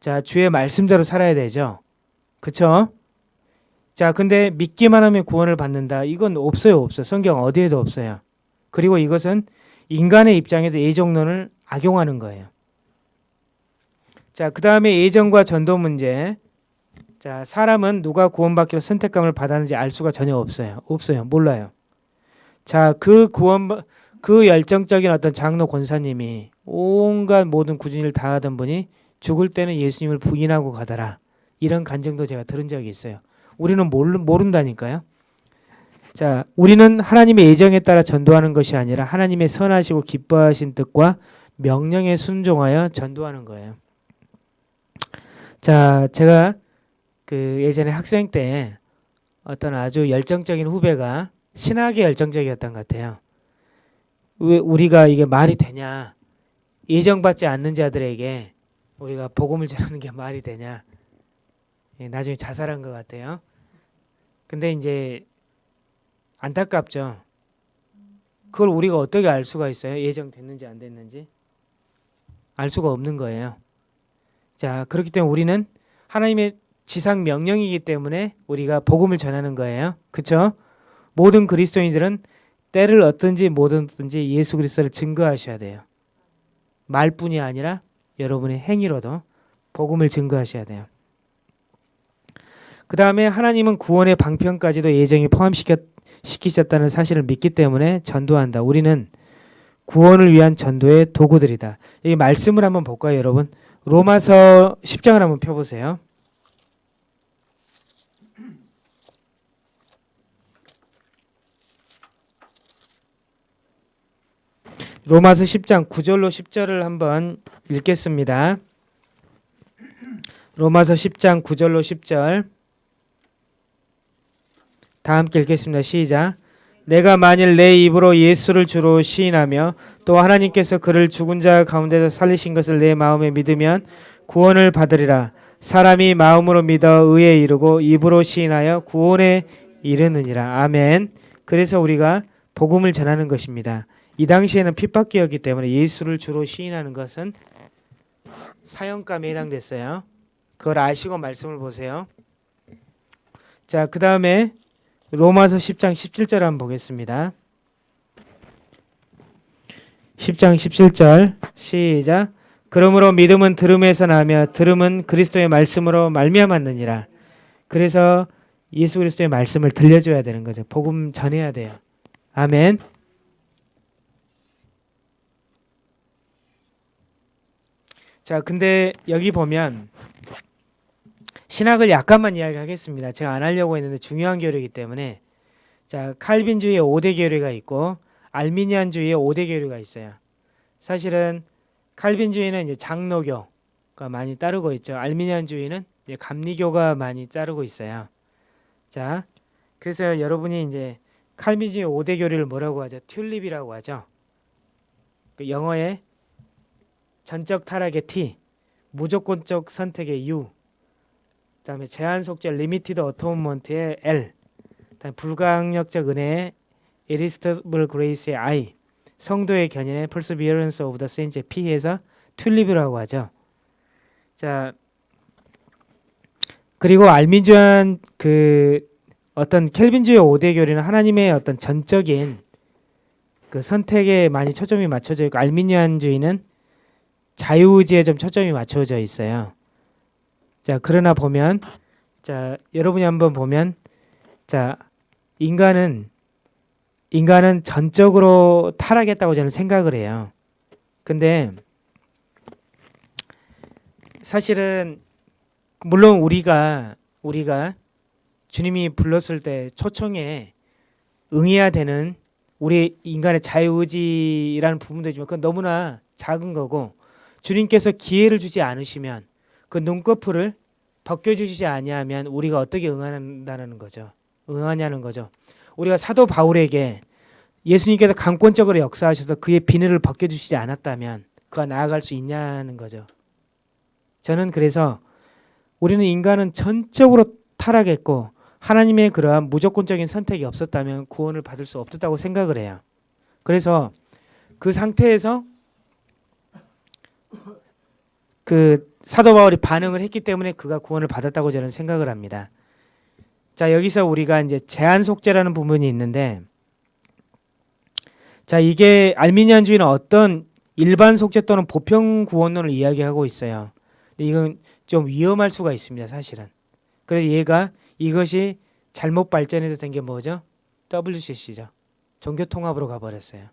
자, 주의 말씀대로 살아야 되죠. 그쵸? 자, 근데 믿기만 하면 구원을 받는다. 이건 없어요, 없어. 성경 어디에도 없어요. 그리고 이것은 인간의 입장에서 예정론을 악용하는 거예요. 자, 그 다음에 예정과 전도 문제. 자, 사람은 누가 구원받기로 선택감을 받았는지 알 수가 전혀 없어요. 없어요. 몰라요. 자, 그 구원 그 열정적인 어떤 장로 권사님이 온갖 모든 구준을 다하던 분이 죽을 때는 예수님을 부인하고 가더라. 이런 간증도 제가 들은 적이 있어요. 우리는 모른다니까요. 자, 우리는 하나님의 예정에 따라 전도하는 것이 아니라 하나님의 선하시고 기뻐하신 뜻과 명령에 순종하여 전도하는 거예요. 자, 제가 그 예전에 학생 때 어떤 아주 열정적인 후배가 신학에 열정적이었던 것 같아요. 왜 우리가 이게 말이 되냐? 예정받지 않는 자들에게 우리가 복음을 전하는 게 말이 되냐? 예, 나중에 자살한 것 같아요. 근데 이제 안타깝죠. 그걸 우리가 어떻게 알 수가 있어요? 예정됐는지 안 됐는지 알 수가 없는 거예요. 자, 그렇기 때문에 우리는 하나님의 지상 명령이기 때문에 우리가 복음을 전하는 거예요. 그렇죠? 모든 그리스도인들은 때를 못 얻든지 예수 그리스도를 증거하셔야 돼요. 말뿐이 아니라 여러분의 행위로도 복음을 증거하셔야 돼요. 그 다음에 하나님은 구원의 방편까지도 예정에 포함시키셨다는 사실을 믿기 때문에 전도한다. 우리는 구원을 위한 전도의 도구들이다. 이 말씀을 한번 볼까요, 여러분? 로마서 10장을 한번 펴보세요. 로마서 10장 9절로 10절을 한번 읽겠습니다. 로마서 10장 9절로 10절 다 함께 읽겠습니다. 시작. 내가 만일 내 입으로 예수를 주로 시인하며 또 하나님께서 그를 죽은 자 가운데서 살리신 것을 내 마음에 믿으면 구원을 받으리라. 사람이 마음으로 믿어 의에 이르고 입으로 시인하여 구원에 이르느니라. 아멘. 그래서 우리가 복음을 전하는 것입니다. 이 당시에는 핍박기였기 때문에 예수를 주로 시인하는 것은 사형감에 해당됐어요. 그걸 아시고 말씀을 보세요. 자, 그 다음에 로마서 10장 17절 한번 보겠습니다. 10장 17절 시작 그러므로 믿음은 들음에서 나며 들음은 그리스도의 말씀으로 말미암았느니라. 그래서 예수 그리스도의 말씀을 들려줘야 되는 거죠. 복음 전해야 돼요. 아멘. 자, 근데 여기 보면 신학을 약간만 이야기하겠습니다. 제가 안 하려고 했는데 중요한 교리이기 때문에 자 칼빈주의의 5대 교리가 있고 알미니안주의의 5대 교리가 있어요. 사실은 칼빈주의는 이제 장로교가 많이 따르고 있죠. 알미니안주의는 이제 감리교가 많이 따르고 있어요. 자 그래서 여러분이 이제 칼빈주의 5대 교리를 뭐라고 하죠? 튤립이라고 하죠. 그 영어의 전적 타락의 T, 무조건적 선택의 U, 그다음에 제한 속죄 limited atonement의 L, 그다음에 불가항력적 은혜의 irresistible grace의 I, 성도의 견인의 perseverance of the saints의 P에서 튤립이라고 하죠. 자 그리고 알민주한 그 어떤 켈빈주의 5대 교리는 하나님의 어떤 전적인 그 선택에 많이 초점이 맞춰져 있고 알미니안주의는 자유의지에 좀 초점이 맞춰져 있어요. 자, 그러나 보면 자, 여러분이 한번 보면 자, 인간은 인간은 전적으로 타락했다고 저는 생각을 해요. 근데 사실은 물론 우리가 우리가 주님이 불렀을 때 초청에 응해야 되는 우리 인간의 자유의지라는 부분도 있지만 그건 너무나 작은 거고 주님께서 기회를 주지 않으시면 그 눈꺼풀을 벗겨주시지 아니하면 우리가 어떻게 응한다는 거죠. 응하냐는 거죠. 우리가 사도 바울에게 예수님께서 강권적으로 역사하셔서 그의 비늘을 벗겨주시지 않았다면 그가 나아갈 수 있냐는 거죠. 저는 그래서 우리는 인간은 전적으로 타락했고 하나님의 그러한 무조건적인 선택이 없었다면 구원을 받을 수 없었다고 생각을 해요. 그래서 그 상태에서 그 사도 바울이 반응을 했기 때문에 그가 구원을 받았다고 저는 생각을 합니다. 자, 여기서 우리가 이제 제한 속죄라는 부분이 있는데 자, 이게 알미니안주의는 어떤 일반 속죄 또는 보편 구원론을 이야기하고 있어요. 이건 좀 위험할 수가 있습니다, 사실은. 그래서 얘가 이것이 잘못 발전해서 된 게 뭐죠? WCC죠. 종교 통합으로 가버렸어요.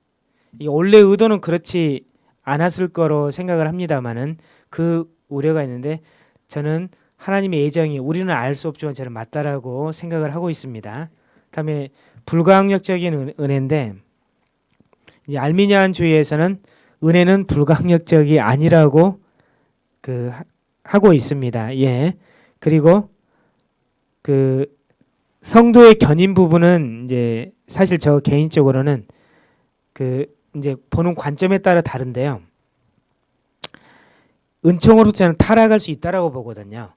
이 원래 의도는 그렇지 않았을 거로 생각을 합니다만은 그 우려가 있는데 저는 하나님의 예정이 우리는 알 수 없지만 저는 맞다라고 생각을 하고 있습니다. 그다음에 불가항력적인 은혜인데 알미니안 주의에서는 은혜는 불가항력적이 아니라고 그 하고 있습니다. 예. 그리고 그 성도의 견인 부분은 이제 사실 저 개인적으로는 그 이제 보는 관점에 따라 다른데요. 은총으로 저는 타락할 수 있다라고 보거든요.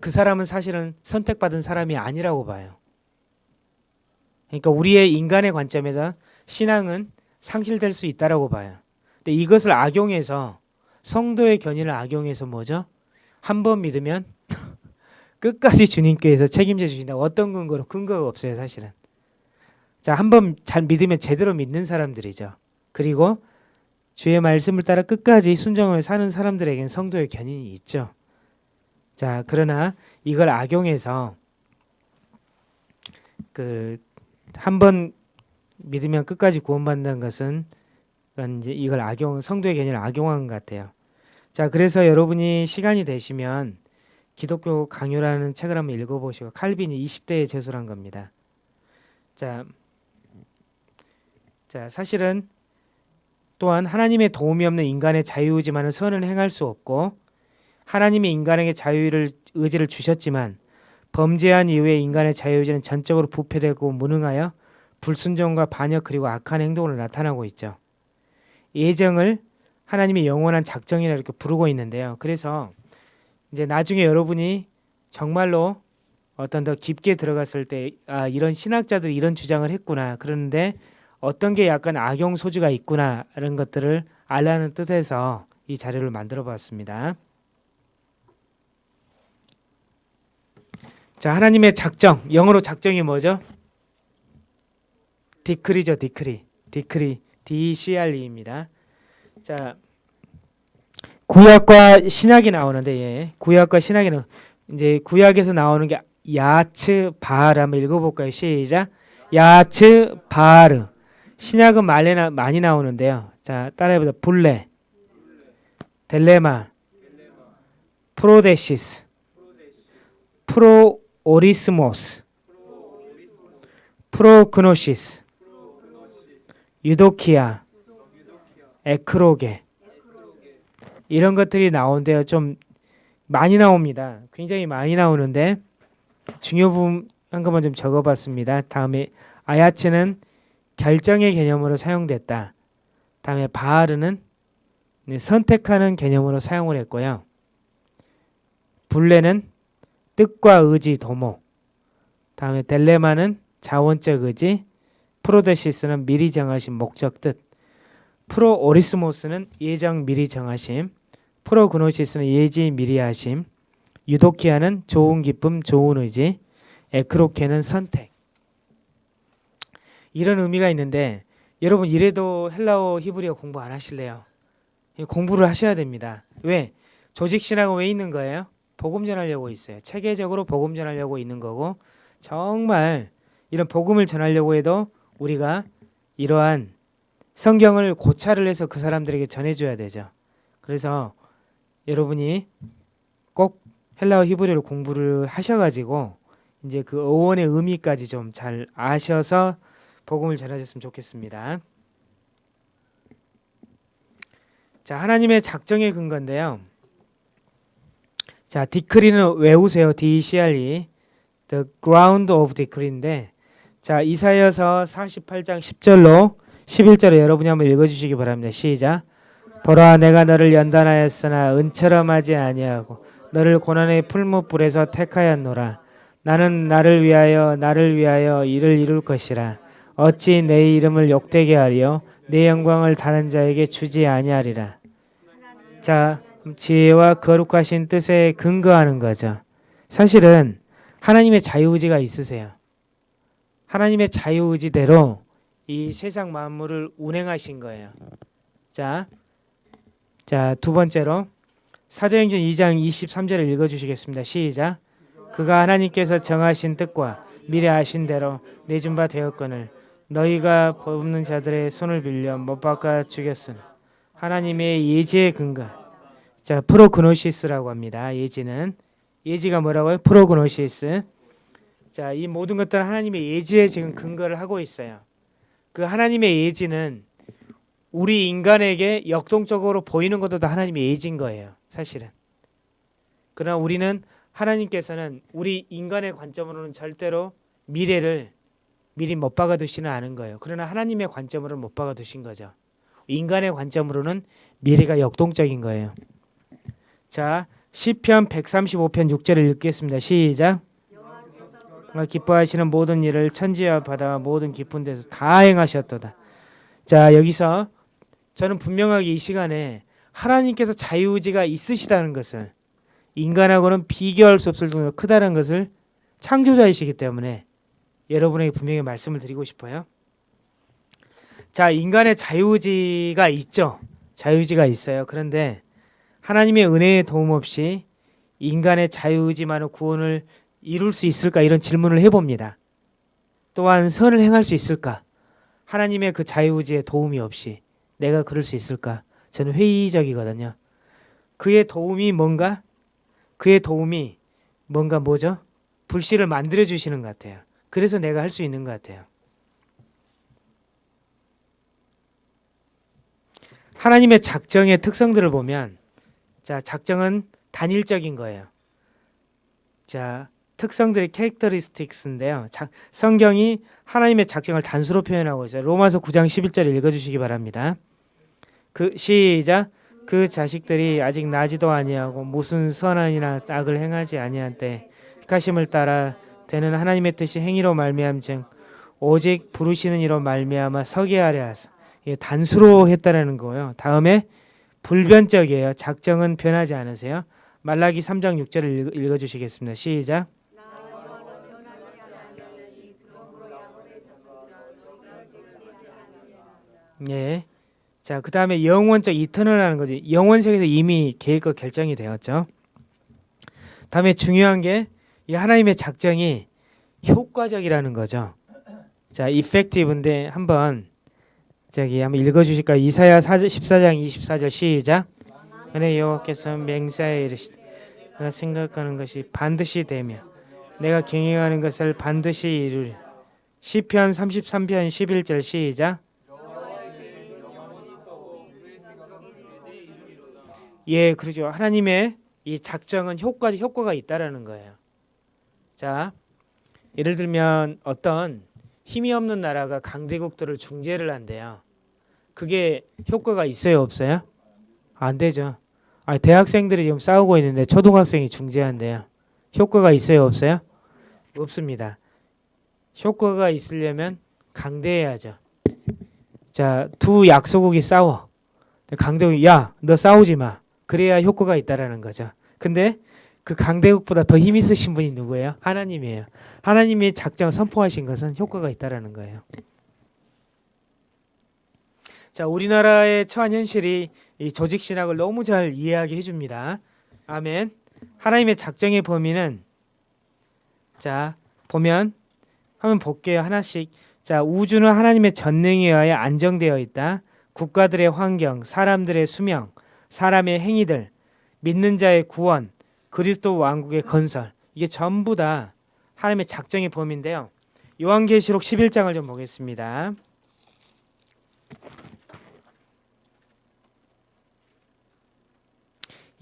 그 사람은 사실은 선택받은 사람이 아니라고 봐요. 그러니까 우리의 인간의 관점에서 신앙은 상실될 수 있다라고 봐요. 근데 이것을 악용해서 성도의 견인을 악용해서 뭐죠? 한 번 믿으면 끝까지 주님께서 책임져 주신다. 어떤 근거로 근거가 없어요, 사실은. 자, 한 번 잘 믿으면 제대로 믿는 사람들이죠. 그리고 주의 말씀을 따라 끝까지 순종을 사는 사람들에게는 성도의 견인이 있죠. 자, 그러나 이걸 악용해서 그 한 번 믿으면 끝까지 구원받는 것은 이제 이걸 악용 성도의 견인을 악용한 것 같아요. 자, 그래서 여러분이 시간이 되시면 기독교 강요라는 책을 한번 읽어보시고 칼빈이 20대에 제술한 겁니다. 자, 자 사실은 또한 하나님의 도움이 없는 인간의 자유의지만은 선을 행할 수 없고 하나님이 인간에게 자유를 의지를 주셨지만 범죄한 이후에 인간의 자유의지는 전적으로 부패되고 무능하여 불순종과 반역 그리고 악한 행동으로 나타나고 있죠. 예정을 하나님의 영원한 작정이라 이렇게 부르고 있는데요. 그래서 이제 나중에 여러분이 정말로 어떤 더 깊게 들어갔을 때 아, 이런 신학자들이 이런 주장을 했구나. 그런데 어떤 게 약간 악용 소지가 있구나라는 것들을 알라는 뜻에서 이 자료를 만들어 봤습니다. 자, 하나님의 작정. 영어로 작정이 뭐죠? 디크리죠, 디크리. 디크리. DCRE입니다. 자, 구약과 신약이 나오는데 예. 구약과 신약에는 이제 구약에서 나오는 게 야츠 바르 한번 읽어 볼까요? 시작. 야츠 바르. 신약은 말레나 많이 나오는데요. 자, 따라해보자. 블레, 델레마, 프로데시스, 프로오리스모스, 프로그노시스, 유도키아, 에크로게 이런 것들이 나오는데요. 좀 많이 나옵니다. 굉장히 많이 나오는데 중요 부분 한 것만 좀 적어봤습니다. 다음에 아야츠는 결정의 개념으로 사용됐다. 다음에 바하르는 선택하는 개념으로 사용을 했고요. 블레는 뜻과 의지 도모. 다음에 델레마는 자원적 의지. 프로데시스는 미리 정하신 목적 뜻. 프로오리스모스는 예정 미리 정하심. 프로그노시스는 예지 미리 하심. 유도키아는 좋은 기쁨, 좋은 의지. 에크로케는 선택. 이런 의미가 있는데 여러분 이래도 헬라어 히브리어 공부 안 하실래요? 공부를 하셔야 됩니다. 왜? 조직 신학은 왜 있는 거예요? 복음 전하려고 있어요. 체계적으로 복음 전하려고 있는 거고 정말 이런 복음을 전하려고 해도 우리가 이러한 성경을 고찰을 해서 그 사람들에게 전해줘야 되죠. 그래서 여러분이 꼭 헬라어 히브리어를 공부를 하셔가지고 이제 그 어원의 의미까지 좀 잘 아셔서 복음을 전하셨으면 좋겠습니다. 자, 하나님의 작정의 근거인데요. 자, 디크리는 외우세요. D-C-R-E. The ground of decree인데 자, 이사여서 48장 10절로 11절에 여러분이 한번 읽어 주시기 바랍니다. 시작. 보라 내가 너를 연단하였으나 은처럼 하지 아니하고 너를 고난의 풀무불에서 택하였노라. 나는 나를 위하여 나를 위하여 이를 이룰 것이라. 어찌 내 이름을 욕되게 하리요 내 영광을 다른 자에게 주지 아니하리라. 자, 지혜와 거룩하신 뜻에 근거하는 거죠. 사실은 하나님의 자유의지가 있으세요. 하나님의 자유의지대로 이 세상 만물을 운행하신 거예요. 자, 자, 두 번째로 사도행전 2장 23절을 읽어 주시겠습니다. 시작. 그가 하나님께서 정하신 뜻과 미리 아신 대로 내준 바 되었거늘 너희가 법 없는 자들의 손을 빌려 못 박아 죽였으나 하나님의 예지의 근거. 자, 프로그노시스라고 합니다. 예지는 예지가 뭐라고요? 프로그노시스. 자, 이 모든 것들은 하나님의 예지에 지금 근거를 하고 있어요. 그 하나님의 예지는 우리 인간에게 역동적으로 보이는 것도 다 하나님의 예지인 거예요. 사실은. 그러나 우리는 하나님께서는 우리 인간의 관점으로는 절대로 미래를 미리 못 박아 두시는 않은 거예요. 그러나 하나님의 관점으로는 못 박아 두신 거죠. 인간의 관점으로는 미래가 역동적인 거예요. 자, 시편 135편 6절을 읽겠습니다. 시작. 기뻐하시는 모든 일을 천지와 바다와 모든 깊은 데서 다 행하셨도다. 자, 여기서 저는 분명하게 이 시간에 하나님께서 자유의지가 있으시다는 것을 인간하고는 비교할 수 없을 정도로 크다는 것을 창조자이시기 때문에 여러분에게 분명히 말씀을 드리고 싶어요. 자, 인간의 자유의지가 있죠. 자유의지가 있어요. 그런데 하나님의 은혜의 도움 없이 인간의 자유의지만으로 구원을 이룰 수 있을까 이런 질문을 해봅니다. 또한 선을 행할 수 있을까? 하나님의 그 자유의지의 도움이 없이 내가 그럴 수 있을까? 저는 회의적이거든요. 그의 도움이 뭔가? 그의 도움이 뭔가 뭐죠? 불씨를 만들어 주시는 것 같아요. 그래서 내가 할 수 있는 것 같아요. 하나님의 작정의 특성들을 보면 자, 작정은 단일적인 거예요. 자, 특성들이 캐릭터리스틱스인데요. 자, 성경이 하나님의 작정을 단수로 표현하고 있어요. 로마서 9장 11절 읽어 주시기 바랍니다. 그 시작 그 자식들이 아직 나지도 아니하고 무슨 선한이나 악을 행하지 아니한 때 택하심을 따라 되는 하나님의 뜻이 행위로 말미암증 오직 부르시는 이로 말미암아 서게 하려 하사 예, 단수로 했다라는 거예요. 다음에 불변적이에요. 작정은 변하지 않으세요. 말라기 3장 6절을 읽어 주시겠습니다. 시작. 예. 자, 그 다음에 영원적 이터널하는 거지. 영원 세계에서 이미 계획과 결정이 되었죠. 다음에 중요한 게 이 하나님의 작정이 효과적이라는 거죠. 자, effective인데 한번 저기 한번 읽어 주실까요? 이사야 14장 24절 시작. 은혜 여호와께서 맹세하여 이르시되 내가 생각하는 것이 반드시 되며 내가 경영하는 것을 반드시 이루리. 시편 33편 11절 시작. 예, 그렇죠. 하나님의 이 작정은 효과 효과가 있다라는 거예요. 자, 예를 들면 어떤 힘이 없는 나라가 강대국들을 중재를 한대요. 그게 효과가 있어요, 없어요? 안 되죠. 아, 대학생들이 지금 싸우고 있는데 초등학생이 중재한대요. 효과가 있어요, 없어요? 없습니다. 효과가 있으려면 강대해야죠. 자, 두 약소국이 싸워. 강대국이 야, 너 싸우지 마. 그래야 효과가 있다라는 거죠. 근데 그 강대국보다 더 힘 있으신 분이 누구예요? 하나님이에요. 하나님이 작정 선포하신 것은 효과가 있다라는 거예요. 자, 우리나라의 처한 현실이 이 조직 신학을 너무 잘 이해하게 해줍니다. 아멘. 하나님의 작정의 범위는 자 보면 한번 볼게요 하나씩. 자 우주는 하나님의 전능에 의하여 안정되어 있다. 국가들의 환경, 사람들의 수명, 사람의 행위들, 믿는 자의 구원, 그리스도 왕국의 건설 이게 전부 다 하나님의 작정의 범위인데요. 요한계시록 11장을 좀 보겠습니다.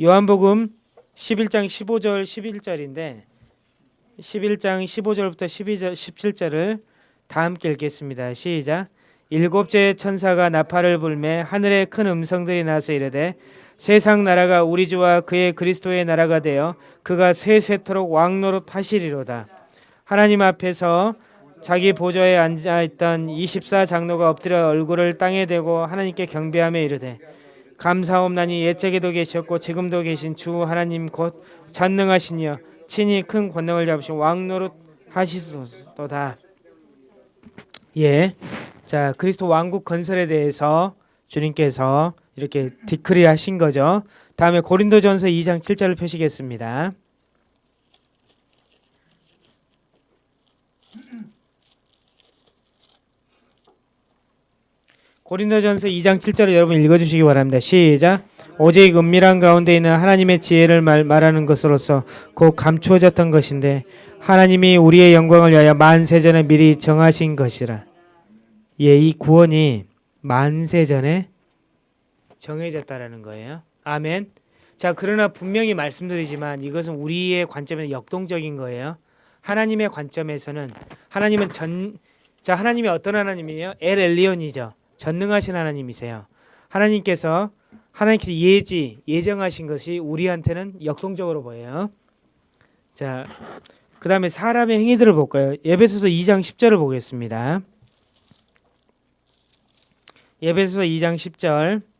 요한복음 11장 15절 11절인데 11장 15절부터 12절 17절을 다 함께 읽겠습니다. 시작. 일곱째 천사가 나팔을 불매 하늘에 큰 음성들이 나서 이르되 세상 나라가 우리 주와 그의 그리스도의 나라가 되어 그가 세세토록 왕노릇 하시리로다. 하나님 앞에서 자기 보좌에 앉아 있던 24장로가 엎드려 얼굴을 땅에 대고 하나님께 경배하며 이르되 감사옵나니 옛적에도 계셨고 지금도 계신 주 하나님 곧 전능하시니여 친히 큰 권능을 잡으신 왕노릇 하시소서다. 예. 자, 그리스도 왕국 건설에 대해서 주님께서 이렇게 디크리 하신 거죠. 다음에 고린도전서 2장 7절을 펴시겠습니다. 고린도전서 2장 7절을 여러분 읽어주시기 바랍니다. 시작. 오직 은밀한 가운데 있는 하나님의 지혜를 말, 말하는 것으로서 곧 감추어졌던 것인데 하나님이 우리의 영광을 위하여 만세전에 미리 정하신 것이라. 예, 이 구원이 만세전에 정해졌다라는 거예요. 아멘. 자, 그러나 분명히 말씀드리지만 이것은 우리의 관점에서 역동적인 거예요. 하나님의 관점에서는 하나님은 전, 자, 하나님이 어떤 하나님이에요? 엘 엘리온이죠. 전능하신 하나님이세요. 하나님께서 하나님께서 예지 예정하신 것이 우리한테는 역동적으로 보여요. 자, 그 다음에 사람의 행위들을 볼까요? 예배소서 2장 10절을 보겠습니다. 예배소서 2장 10절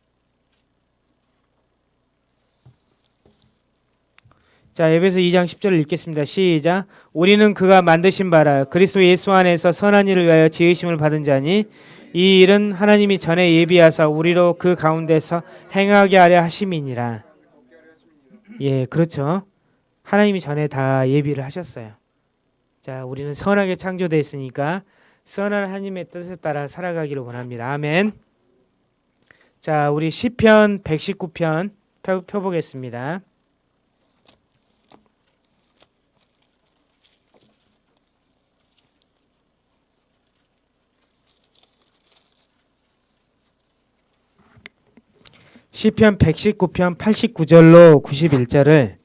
자, 에베소 2장 10절을 읽겠습니다. 시작. 우리는 그가 만드신 바라 그리스도 예수 안에서 선한 일을 위하여 지으심을 받은 자니 이 일은 하나님이 전에 예비하사 우리로 그 가운데서 행하게 하려 하심이니라. 예, 그렇죠. 하나님이 전에 다 예비를 하셨어요. 자, 우리는 선하게 창조되어 있으니까 선한 하나님의 뜻에 따라 살아가기를 원합니다. 아멘. 자, 우리 시편 119편 펴, 펴보겠습니다. 시편 119편 89절로 91절을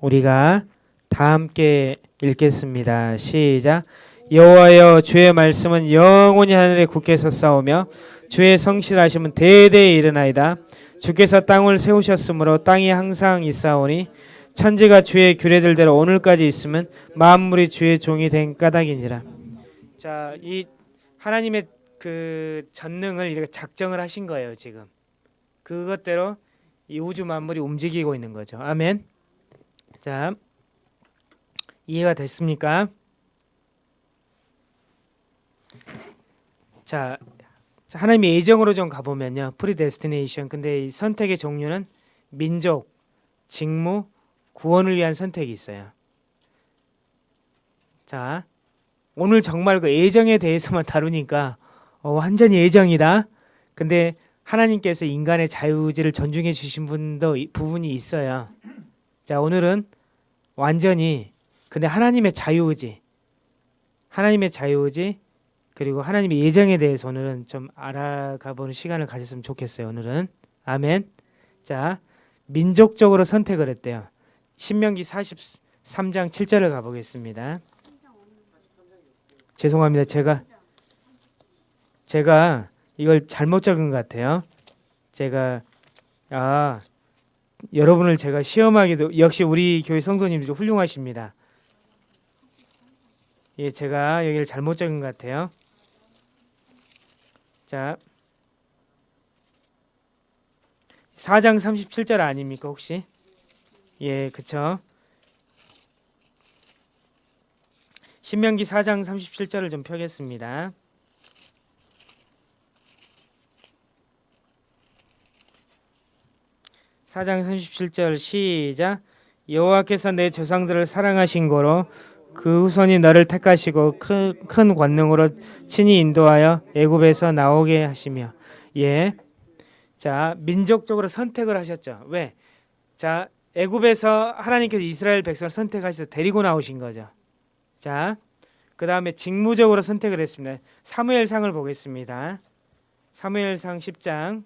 우리가 다 함께 읽겠습니다. 시작. 여호와여 주의 말씀은 영원히 하늘에 굳게 섰사오며 주의 성실하심은 대대에 이르나이다. 주께서 땅을 세우셨으므로 땅이 항상 있사오니 천지가 주의 규례들대로 오늘까지 있으면 만물이 주의 종이 된 까닭이니라. 자, 이 하나님의 그 전능을 이렇게 작정을 하신 거예요, 지금. 그것대로 이 우주 만물이 움직이고 있는 거죠. 아멘. 자, 이해가 됐습니까? 자, 자, 하나님의 예정으로 좀 가보면요. predestination. 근데 이 선택의 종류는 민족, 직무, 구원을 위한 선택이 있어요. 자, 오늘 정말 그 예정에 대해서만 다루니까 어, 완전히 예정이다. 근데 하나님께서 인간의 자유의지를 존중해 주신 분도 이- 부분이 있어요. 자, 오늘은 완전히 근데 하나님의 자유의지, 하나님의 자유의지 그리고 하나님의 예정에 대해서 오늘은 좀 알아가 보는 시간을 가졌으면 좋겠어요. 오늘은 아멘. 자, 민족적으로 선택을 했대요. 신명기 43장 7절을 가보겠습니다. 죄송합니다. 제가 제가 이걸 잘못 적은 것 같아요. 제가 아 여러분을 제가 시험하기도 역시 우리 교회 성도님들이 훌륭하십니다. 예, 제가 여기를 잘못 적은 것 같아요. 자, 4장 37절 아닙니까 혹시? 예, 그쵸. 신명기 4장 37절을 좀 펴겠습니다. 사장 37절 시작 여호와께서 내 조상들을 사랑하신 거로 그 후손이 너를 택하시고 큰, 큰 권능으로 친히 인도하여 애굽에서 나오게 하시며 예. 자, 민족적으로 선택을 하셨죠. 왜? 자, 애굽에서 하나님께서 이스라엘 백성을 선택하셔서 데리고 나오신 거죠. 자, 그 다음에 직무적으로 선택을 했습니다. 사무엘상을 보겠습니다. 사무엘상 10장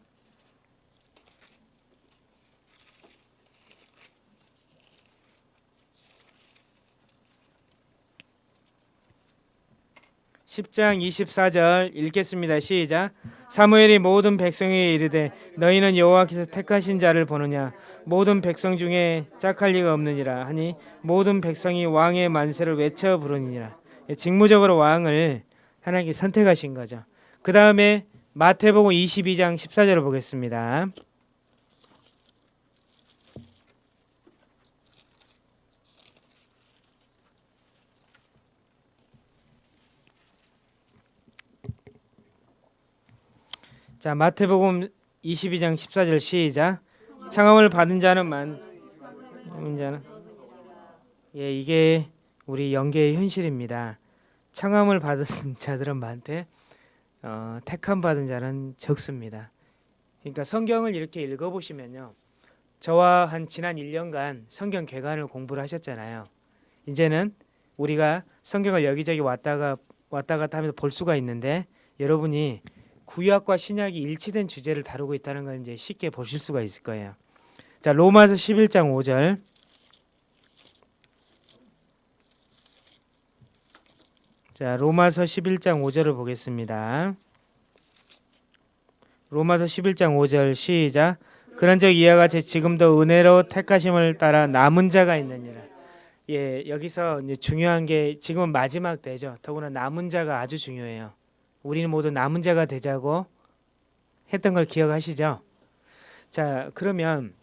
10장 24절 읽겠습니다. 시작. 사무엘이 모든 백성에게 이르되 너희는 여호와께서 택하신 자를 보느냐 모든 백성 중에 짝할 리가 없느니라 하니 모든 백성이 왕의 만세를 외쳐 부르니라. 예, 직무적으로 왕을 하나님께 선택하신 거죠. 그 다음에 마태복음 22장 14절을 보겠습니다. 자 마태복음 22장 14절 시작 창함을 받은 자는 만 자는 예 이게 우리 영계의 현실입니다. 창함을 받은 자들은 많대 어, 택함 받은 자는 적습니다. 그러니까 성경을 이렇게 읽어보시면요. 저와 한 지난 1년간 성경 개관을 공부를 하셨잖아요. 이제는 우리가 성경을 여기저기 왔다가 왔다 갔다 하면서 볼 수가 있는데 여러분이 구약과 신약이 일치된 주제를 다루고 있다는 걸 이제 쉽게 보실 수가 있을 거예요. 자, 로마서 11장 5절. 자, 로마서 11장 5절을 보겠습니다. 로마서 11장 5절 시작. 그런즉 이와 같이 지금도 은혜로 택하심을 따라 남은 자가 있느니라. 예, 여기서 중요한 게 지금은 마지막 때죠. 더구나 남은 자가 아주 중요해요. 우리는 모두 남은 자가 되자고 했던 걸 기억하시죠? 자, 그러면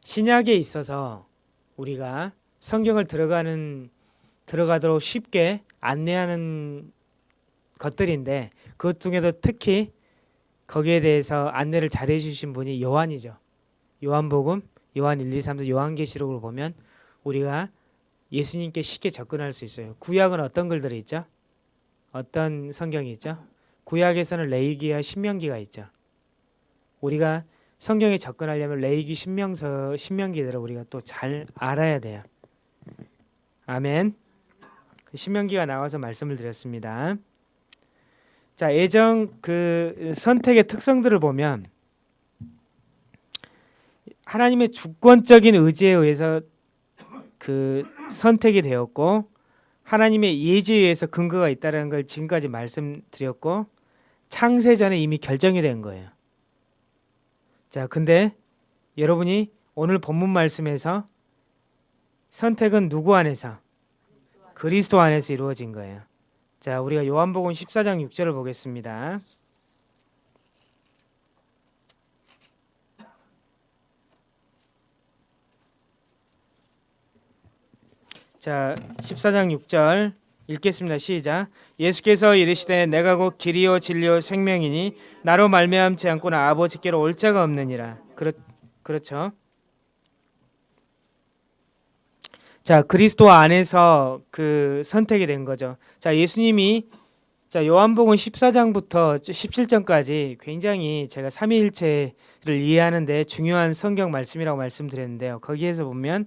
신약에 있어서 우리가 성경을 들어가는 들어가도록 쉽게 안내하는 것들인데 그것 중에도 특히 거기에 대해서 안내를 잘 해 주신 분이 요한이죠. 요한복음, 요한 1, 2, 3, 4, 요한계시록을 보면 우리가 예수님께 쉽게 접근할 수 있어요. 구약은 어떤 글들이 있죠? 어떤 성경이 있죠? 구약에서는 레이기와 신명기가 있죠. 우리가 성경에 접근하려면 레이기 신명서 신명기들을 우리가 또 잘 알아야 돼요. 아멘. 그 신명기가 나와서 말씀을 드렸습니다. 자, 애정 그 선택의 특성들을 보면 하나님의 주권적인 의지에 의해서 그 선택이 되었고 하나님의 예지에 의해서 근거가 있다는 걸 지금까지 말씀드렸고 창세 전에 이미 결정이 된 거예요. 자, 근데 여러분이 오늘 본문 말씀에서 선택은 누구 안에서 그리스도 안에서 이루어진 거예요. 자, 우리가 요한복음 14장 6절을 보겠습니다. 자, 14장 6절 읽겠습니다. 시작. 예수께서 이르시되 내가 곧 길이요 진리요 생명이니 나로 말미암지 않고는 아버지께로 올 자가 없느니라. 그렇 그렇죠. 자, 그리스도 안에서 그 선택이 된 거죠. 자, 예수님이 자, 요한복음 14장부터 17장까지 굉장히 제가 삼위일체를 이해하는데 중요한 성경 말씀이라고 말씀드렸는데요. 거기에서 보면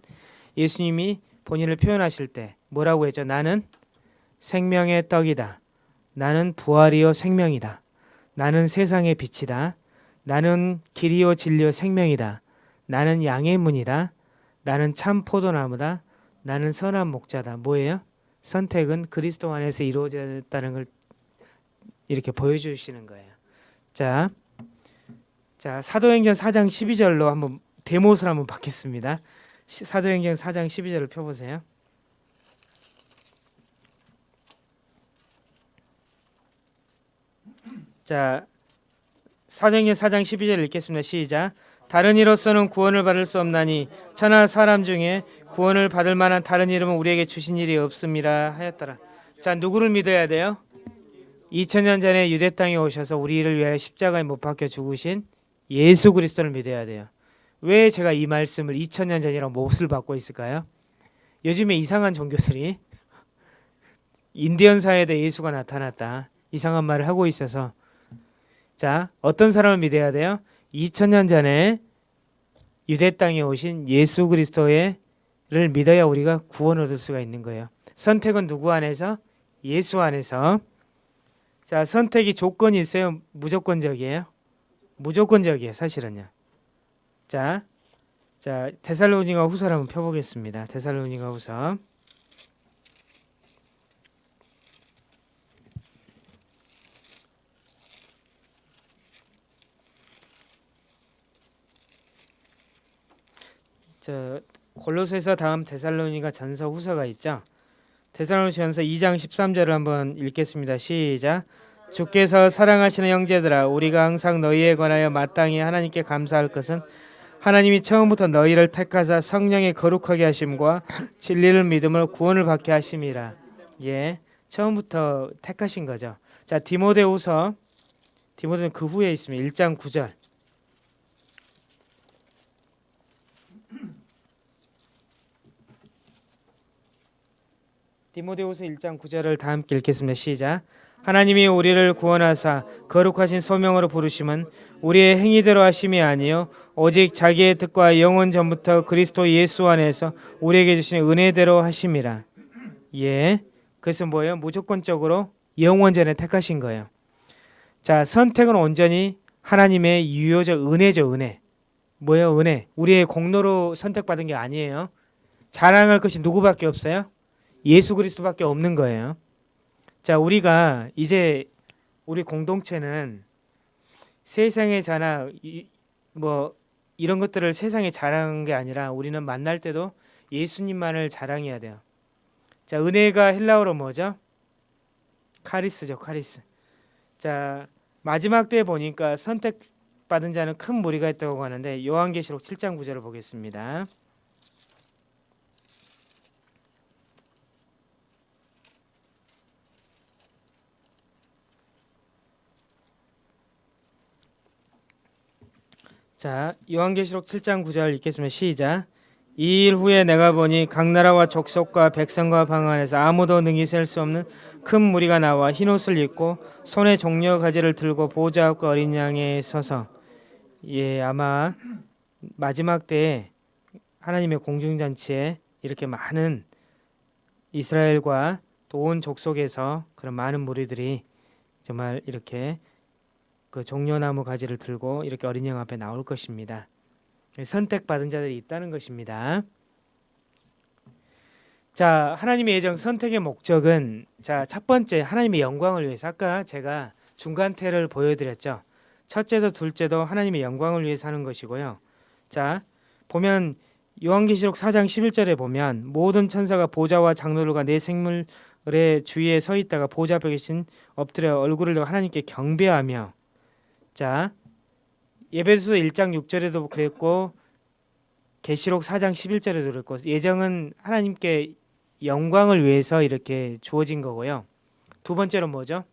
예수님이 본인을 표현하실 때 뭐라고 했죠? 나는 생명의 떡이다. 나는 부활이요 생명이다. 나는 세상의 빛이다. 나는 길이요 진리요 생명이다. 나는 양의 문이다. 나는 참 포도나무다. 나는 선한 목자다. 뭐예요? 선택은 그리스도 안에서 이루어졌다는 걸 이렇게 보여주시는 거예요. 자, 자 사도행전 4장 12절로 한번 대못을 한번 받겠습니다. 시- 사도행전 4장 12절을 펴보세요. 자, 사도행전 4장 12절 읽겠습니다. 시작. 다른 이로서는 구원을 받을 수 없나니 천하 사람 중에 구원을 받을 만한 다른 이름은 우리에게 주신 일이 없음이라 하였더라. 자, 누구를 믿어야 돼요? 2000년 전에 유대 땅에 오셔서 우리를 위하여 십자가에 못 박혀 죽으신 예수 그리스도를 믿어야 돼요. 왜 제가 이 말씀을 2000년 전이라고 못을 받고 있을까요? 요즘에 이상한 종교들이 인디언사에도 예수가 나타났다. 이상한 말을 하고 있어서 자, 어떤 사람을 믿어야 돼요? 2000년 전에 유대 땅에 오신 예수 그리스도를 믿어야 우리가 구원 얻을 수가 있는 거예요. 선택은 누구 안에서? 예수 안에서. 자, 선택이 조건이 있어요. 무조건적이에요. 무조건적이에요. 사실은요. 자, 자 데살로니가 후서를 한번 펴보겠습니다. 데살로니가 후서. 저 골로새서 다음 데살로니가 전서 후서가 있죠. 데살로니전서 2장 13절을 한번 읽겠습니다. 시작. 주께서 사랑하시는 형제들아 우리가 항상 너희에 관하여 마땅히 하나님께 감사할 것은 하나님이 처음부터 너희를 택하사 성령의 거룩하게 하심과 진리를 믿음으로 구원을 받게 하심이라. 예. 처음부터 택하신 거죠. 자, 디모데후서 디모데는 그 후에 있습니다. 1장 9절. 디모데후서 1장 9절을 다 함께 읽겠습니다. 시작. 하나님이 우리를 구원하사 거룩하신 소명으로 부르심은 우리의 행위대로 하심이 아니요 오직 자기의 뜻과 영원 전부터 그리스도 예수 안에서 우리에게 주신 은혜대로 하심이라. 예. 그래서 뭐예요? 무조건적으로 영원 전에 택하신 거예요. 자, 선택은 온전히 하나님의 유효적 은혜죠, 은혜. 뭐예요, 은혜? 우리의 공로로 선택받은 게 아니에요. 자랑할 것이 누구밖에 없어요? 예수 그리스도밖에 없는 거예요. 자, 우리가 이제 우리 공동체는 세상의 자나 이- 뭐 이런 것들을 세상에 자랑한 게 아니라 우리는 만날 때도 예수님만을 자랑해야 돼요. 자, 은혜가 헬라어로 뭐죠? 카리스죠, 카리스. 자, 마지막 때에 보니까 선택받은 자는 큰 무리가 있다고 하는데 요한계시록 7장 9절을 보겠습니다. 자, 요한계시록 7장 9절 읽겠습니다. 시작. 이 일 후에 내가 보니 각 나라와 족속과 백성과 방 안에서 아무도 능히 셀 수 없는 큰 무리가 나와 흰 옷을 입고 손에 종려 가지를 들고 보좌 앞과 어린 양에 서서 예, 아마 마지막 때에 하나님의 공중잔치에 이렇게 많은 이스라엘과 또 온 족속에서 그런 많은 무리들이 정말 이렇게 그 종려나무 가지를 들고 이렇게 어린 양 앞에 나올 것입니다. 선택받은 자들이 있다는 것입니다. 자, 하나님의 예정 선택의 목적은 자, 첫 번째 하나님의 영광을 위해서 아까 제가 중간태를 보여드렸죠. 첫째도 둘째도 하나님의 영광을 위해서 하는 것이고요. 자, 보면 요한계시록 4장 11절에 보면 모든 천사가 보좌와 장로들과 내 생물의 주위에 서 있다가 보좌 앞에 계신 엎드려 얼굴을 하나님께 경배하며 자, 예배소 1장 6절에도 그랬고 계시록 4장 11절에도 그랬고 예정은 하나님께 영광을 위해서 이렇게 주어진 거고요. 두 번째로 뭐죠?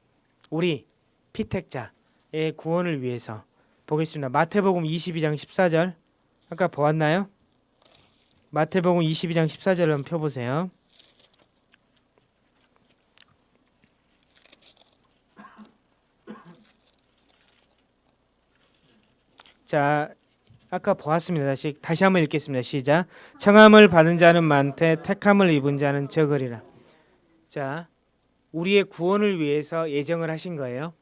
우리 피택자의 구원을 위해서 보겠습니다. 마태복음 22장 14절 아까 보았나요? 마태복음 22장 14절을 한번 펴보세요. 자, 아까 보았습니다. 다시 다시 한번 읽겠습니다. 시작. 청함을 받은 자는 많되 택함을 입은 자는 적으리라. 자, 우리의 구원을 위해서 예정을 하신 거예요.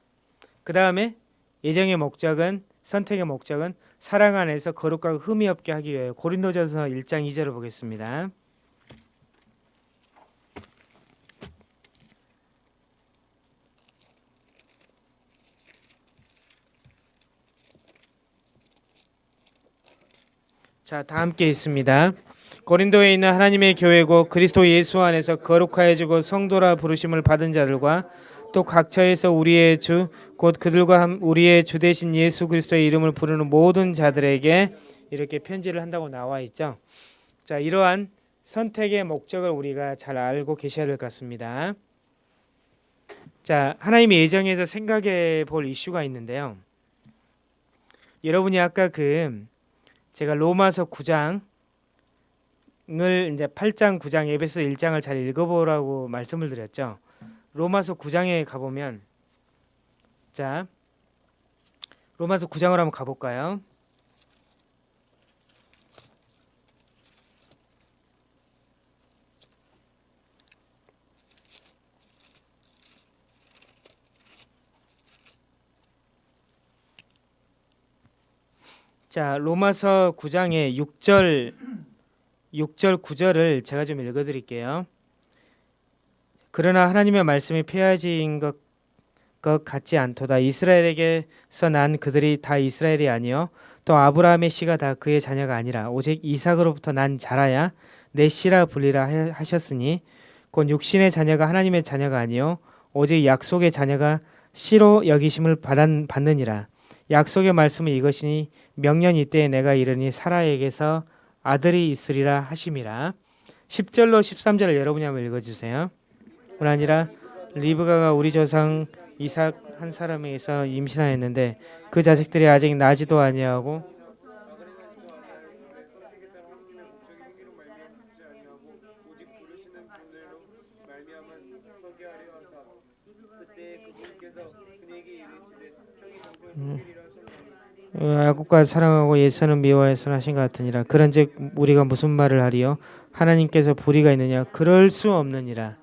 그 다음에 예정의 목적은 선택의 목적은 사랑 안에서 거룩하고 흠이 없게 하기 위해 고린도전서 1장 2절을 보겠습니다. 자, 다 함께 있습니다. 고린도에 있는 하나님의 교회고 그리스도 예수 안에서 거룩하여지고 성도라 부르심을 받은 자들과 또 각처에서 우리의 주 곧 그들과 함 우리의 주 대신 예수 그리스도의 이름을 부르는 모든 자들에게 이렇게 편지를 한다고 나와 있죠. 자, 이러한 선택의 목적을 우리가 잘 알고 계셔야 될 것 같습니다. 자, 하나님의 예정에서 생각해 볼 이슈가 있는데요. 여러분이 아까 그 제가 로마서 9장을 이제 8장, 9장, 에베소 1장을 잘 읽어보라고 말씀을 드렸죠. 로마서 9장에 가보면 자 로마서 9장을 한번 가볼까요? 자 로마서 9장의 6절 6절 9절을 제가 좀 읽어 드릴게요. 그러나 하나님의 말씀이 폐하진 것, 것 같지 않도다. 이스라엘에게서 난 그들이 다 이스라엘이 아니요 또 아브라함의 씨가 다 그의 자녀가 아니라 오직 이삭으로부터 난 자라야 내 씨라 불리라 하셨으니 곧 육신의 자녀가 하나님의 자녀가 아니요 오직 약속의 자녀가 씨로 여기심을 받느니라. 약속의 말씀은 이것이니 명년 이때에 내가 이르니 사라에게서 아들이 있으리라 하심이라. 10절로 13절을 여러분이 한번 읽어주세요. 뿐 아니라 리브가가 우리 조상 이삭 한 사람에게서 임신하였는데 그 자식들이 아직 나지도 아니하고 야곱과 사랑하고 예수는 미워해서 하신 것 같으니라. 그런즉 우리가 무슨 말을 하리요? 하나님께서 불의가 있느냐? 그럴 수 없느니라.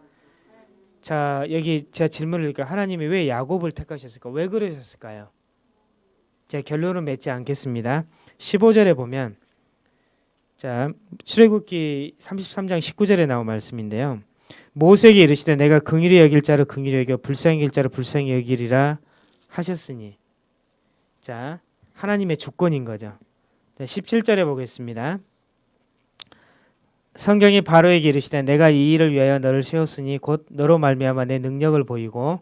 자 여기 제가 질문을 드릴까 하나님이 왜 야곱을 택하셨을까? 왜 그러셨을까요? 제 결론은 맺지 않겠습니다. 15절에 보면 자 출애굽기 33장 19절에 나온 말씀인데요. 모세에게 이르시되 내가 긍휼히 여길 자를 긍휼히 여겨 불쌍히 여길 자를 불쌍히 여기리라 하셨으니. 자 하나님의 주권인 거죠. 17절에 보겠습니다. 성경이 바로에게 이르시되 내가 이 일을 위하여 너를 세웠으니 곧 너로 말미암아 내 능력을 보이고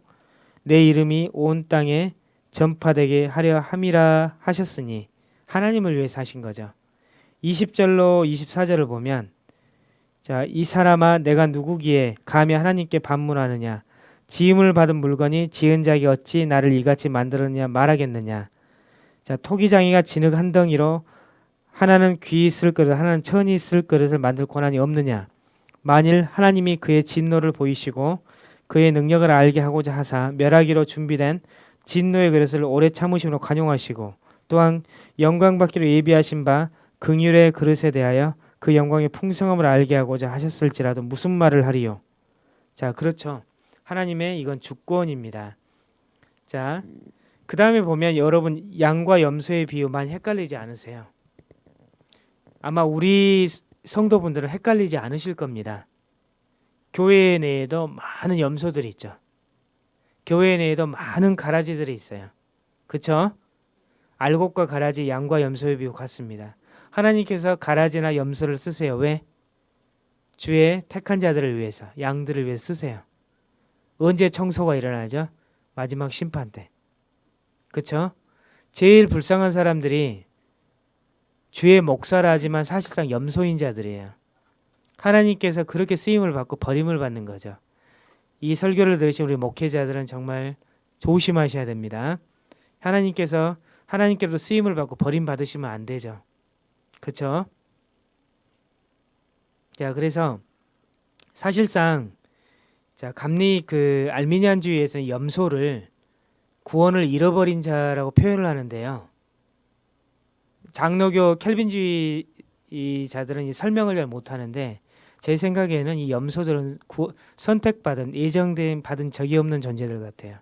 내 이름이 온 땅에 전파되게 하려 함이라 하셨으니 하나님을 위해서 하신 거죠. 20절로 24절을 보면 자, 이 사람아 내가 누구기에 감히 하나님께 반문하느냐 지음을 받은 물건이 지은 자기 어찌 나를 이같이 만들었냐 말하겠느냐 자 토기장이가 진흙 한 덩이로 하나는 귀 있을 그릇 하나는 천이 있을 그릇을 만들 권한이 없느냐? 만일 하나님이 그의 진노를 보이시고 그의 능력을 알게 하고자 하사 멸하기로 준비된 진노의 그릇을 오래 참으심으로 관용하시고 또한 영광 받기로 예비하신 바 긍휼의 그릇에 대하여 그 영광의 풍성함을 알게 하고자 하셨을지라도 무슨 말을 하리요? 자 그렇죠. 하나님의 이건 주권입니다. 자 그 다음에 보면 여러분 양과 염소의 비유 많이 헷갈리지 않으세요 아마 우리 성도분들은 헷갈리지 않으실 겁니다. 교회 내에도 많은 염소들이 있죠. 교회 내에도 많은 가라지들이 있어요. 그쵸? 알곡과 가라지, 양과 염소의 비유 같습니다. 하나님께서 가라지나 염소를 쓰세요. 왜? 주의 택한 자들을 위해서, 양들을 위해 쓰세요. 언제 청소가 일어나죠? 마지막 심판 때. 그쵸? 제일 불쌍한 사람들이 주의 목사라 하지만 사실상 염소인 자들이에요. 하나님께서 그렇게 쓰임을 받고 버림을 받는 거죠. 이 설교를 들으신 우리 목회자들은 정말 조심하셔야 됩니다. 하나님께서 하나님께도 쓰임을 받고 버림 받으시면 안 되죠. 그렇죠? 자, 그래서 사실상 자, 감리 그 알미니안주의에서는 염소를 구원을 잃어버린 자라고 표현을 하는데요. 장로교 켈빈주의 자들은 이 설명을 잘 못하는데 제 생각에는 이 염소들은 구, 선택받은 예정된 받은 적이 없는 존재들 같아요.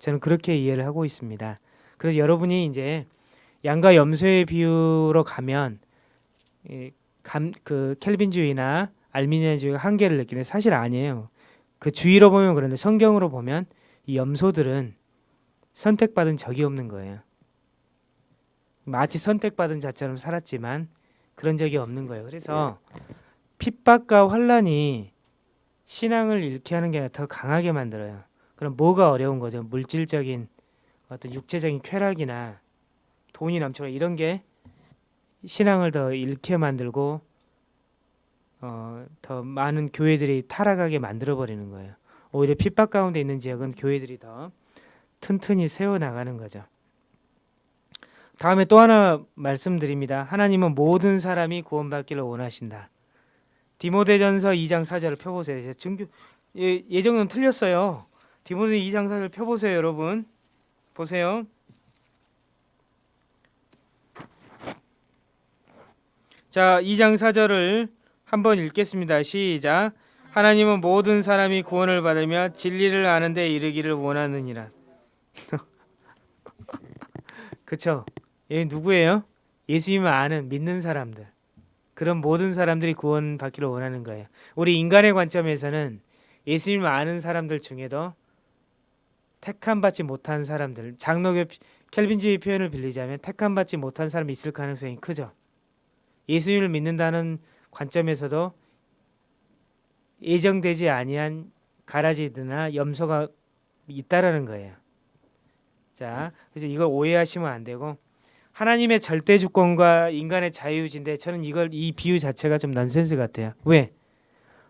저는 그렇게 이해를 하고 있습니다. 그래서 여러분이 이제 양과 염소의 비유로 가면 감, 그 켈빈주의나 알미니아주의가 한계를 느끼는 사실 아니에요. 그 주의로 보면 그런데 성경으로 보면 이 염소들은 선택받은 적이 없는 거예요. 마치 선택받은 자처럼 살았지만 그런 적이 없는 거예요. 그래서 핍박과 환란이 신앙을 잃게 하는 게 아니라 더 강하게 만들어요. 그럼 뭐가 어려운 거죠? 물질적인 어떤 육체적인 쾌락이나 돈이 넘쳐나 이런 게 신앙을 더 잃게 만들고 어, 더 많은 교회들이 타락하게 만들어 버리는 거예요. 오히려 핍박 가운데 있는 지역은 교회들이 더 튼튼히 세워 나가는 거죠. 다음에 또 하나 말씀드립니다. 하나님은 모든 사람이 구원받기를 원하신다. 디모데전서 2장 4절을 펴보세요. 증교 예, 예정은 틀렸어요. 디모데 2장 4절 펴보세요, 여러분. 보세요. 자, 2장 4절을 한번 읽겠습니다. 시작. 하나님은 모든 사람이 구원을 받으며 진리를 아는 데 이르기를 원하느니라. 그쵸? 얘 누구예요? 예수님을 아는 믿는 사람들. 그런 모든 사람들이 구원받기를 원하는 거예요. 우리 인간의 관점에서는 예수님을 아는 사람들 중에도 택함 받지 못한 사람들, 장로교 켈빈주의 표현을 빌리자면 택함 받지 못한 사람이 있을 가능성이 크죠. 예수님을 믿는다는 관점에서도 예정되지 아니한 가라지드나 염소가 있다라는 거예요. 자, 그래서 이걸 오해하시면 안 되고 하나님의 절대 주권과 인간의 자유의지인데 저는 이걸 이 비유 자체가 좀 넌센스 같아요. 왜?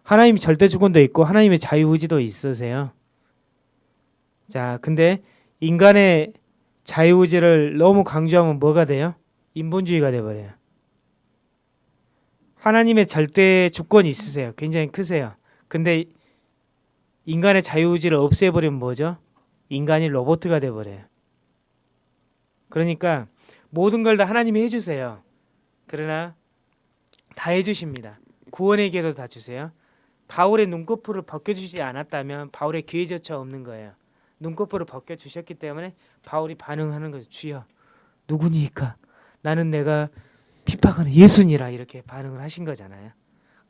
하나님이 절대 주권도 있고 하나님의 자유의지도 있으세요. 자, 근데 인간의 자유의지를 너무 강조하면 뭐가 돼요? 인본주의가 돼버려요. 하나님의 절대 주권이 있으세요. 굉장히 크세요. 근데 인간의 자유의지를 없애버리면 뭐죠? 인간이 로봇가 돼버려요. 그러니까 모든 걸 다 하나님이 해주세요. 그러나 다 해주십니다. 구원의 기회도 다 주세요. 바울의 눈꺼풀을 벗겨주지 않았다면 바울의 기회조차 없는 거예요. 눈꺼풀을 벗겨주셨기 때문에 바울이 반응하는 거죠. 주여 누구니까 나는 내가 핍박하는 예수니라 이렇게 반응을 하신 거잖아요.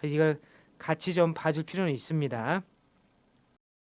이걸 같이 좀 봐줄 필요는 있습니다.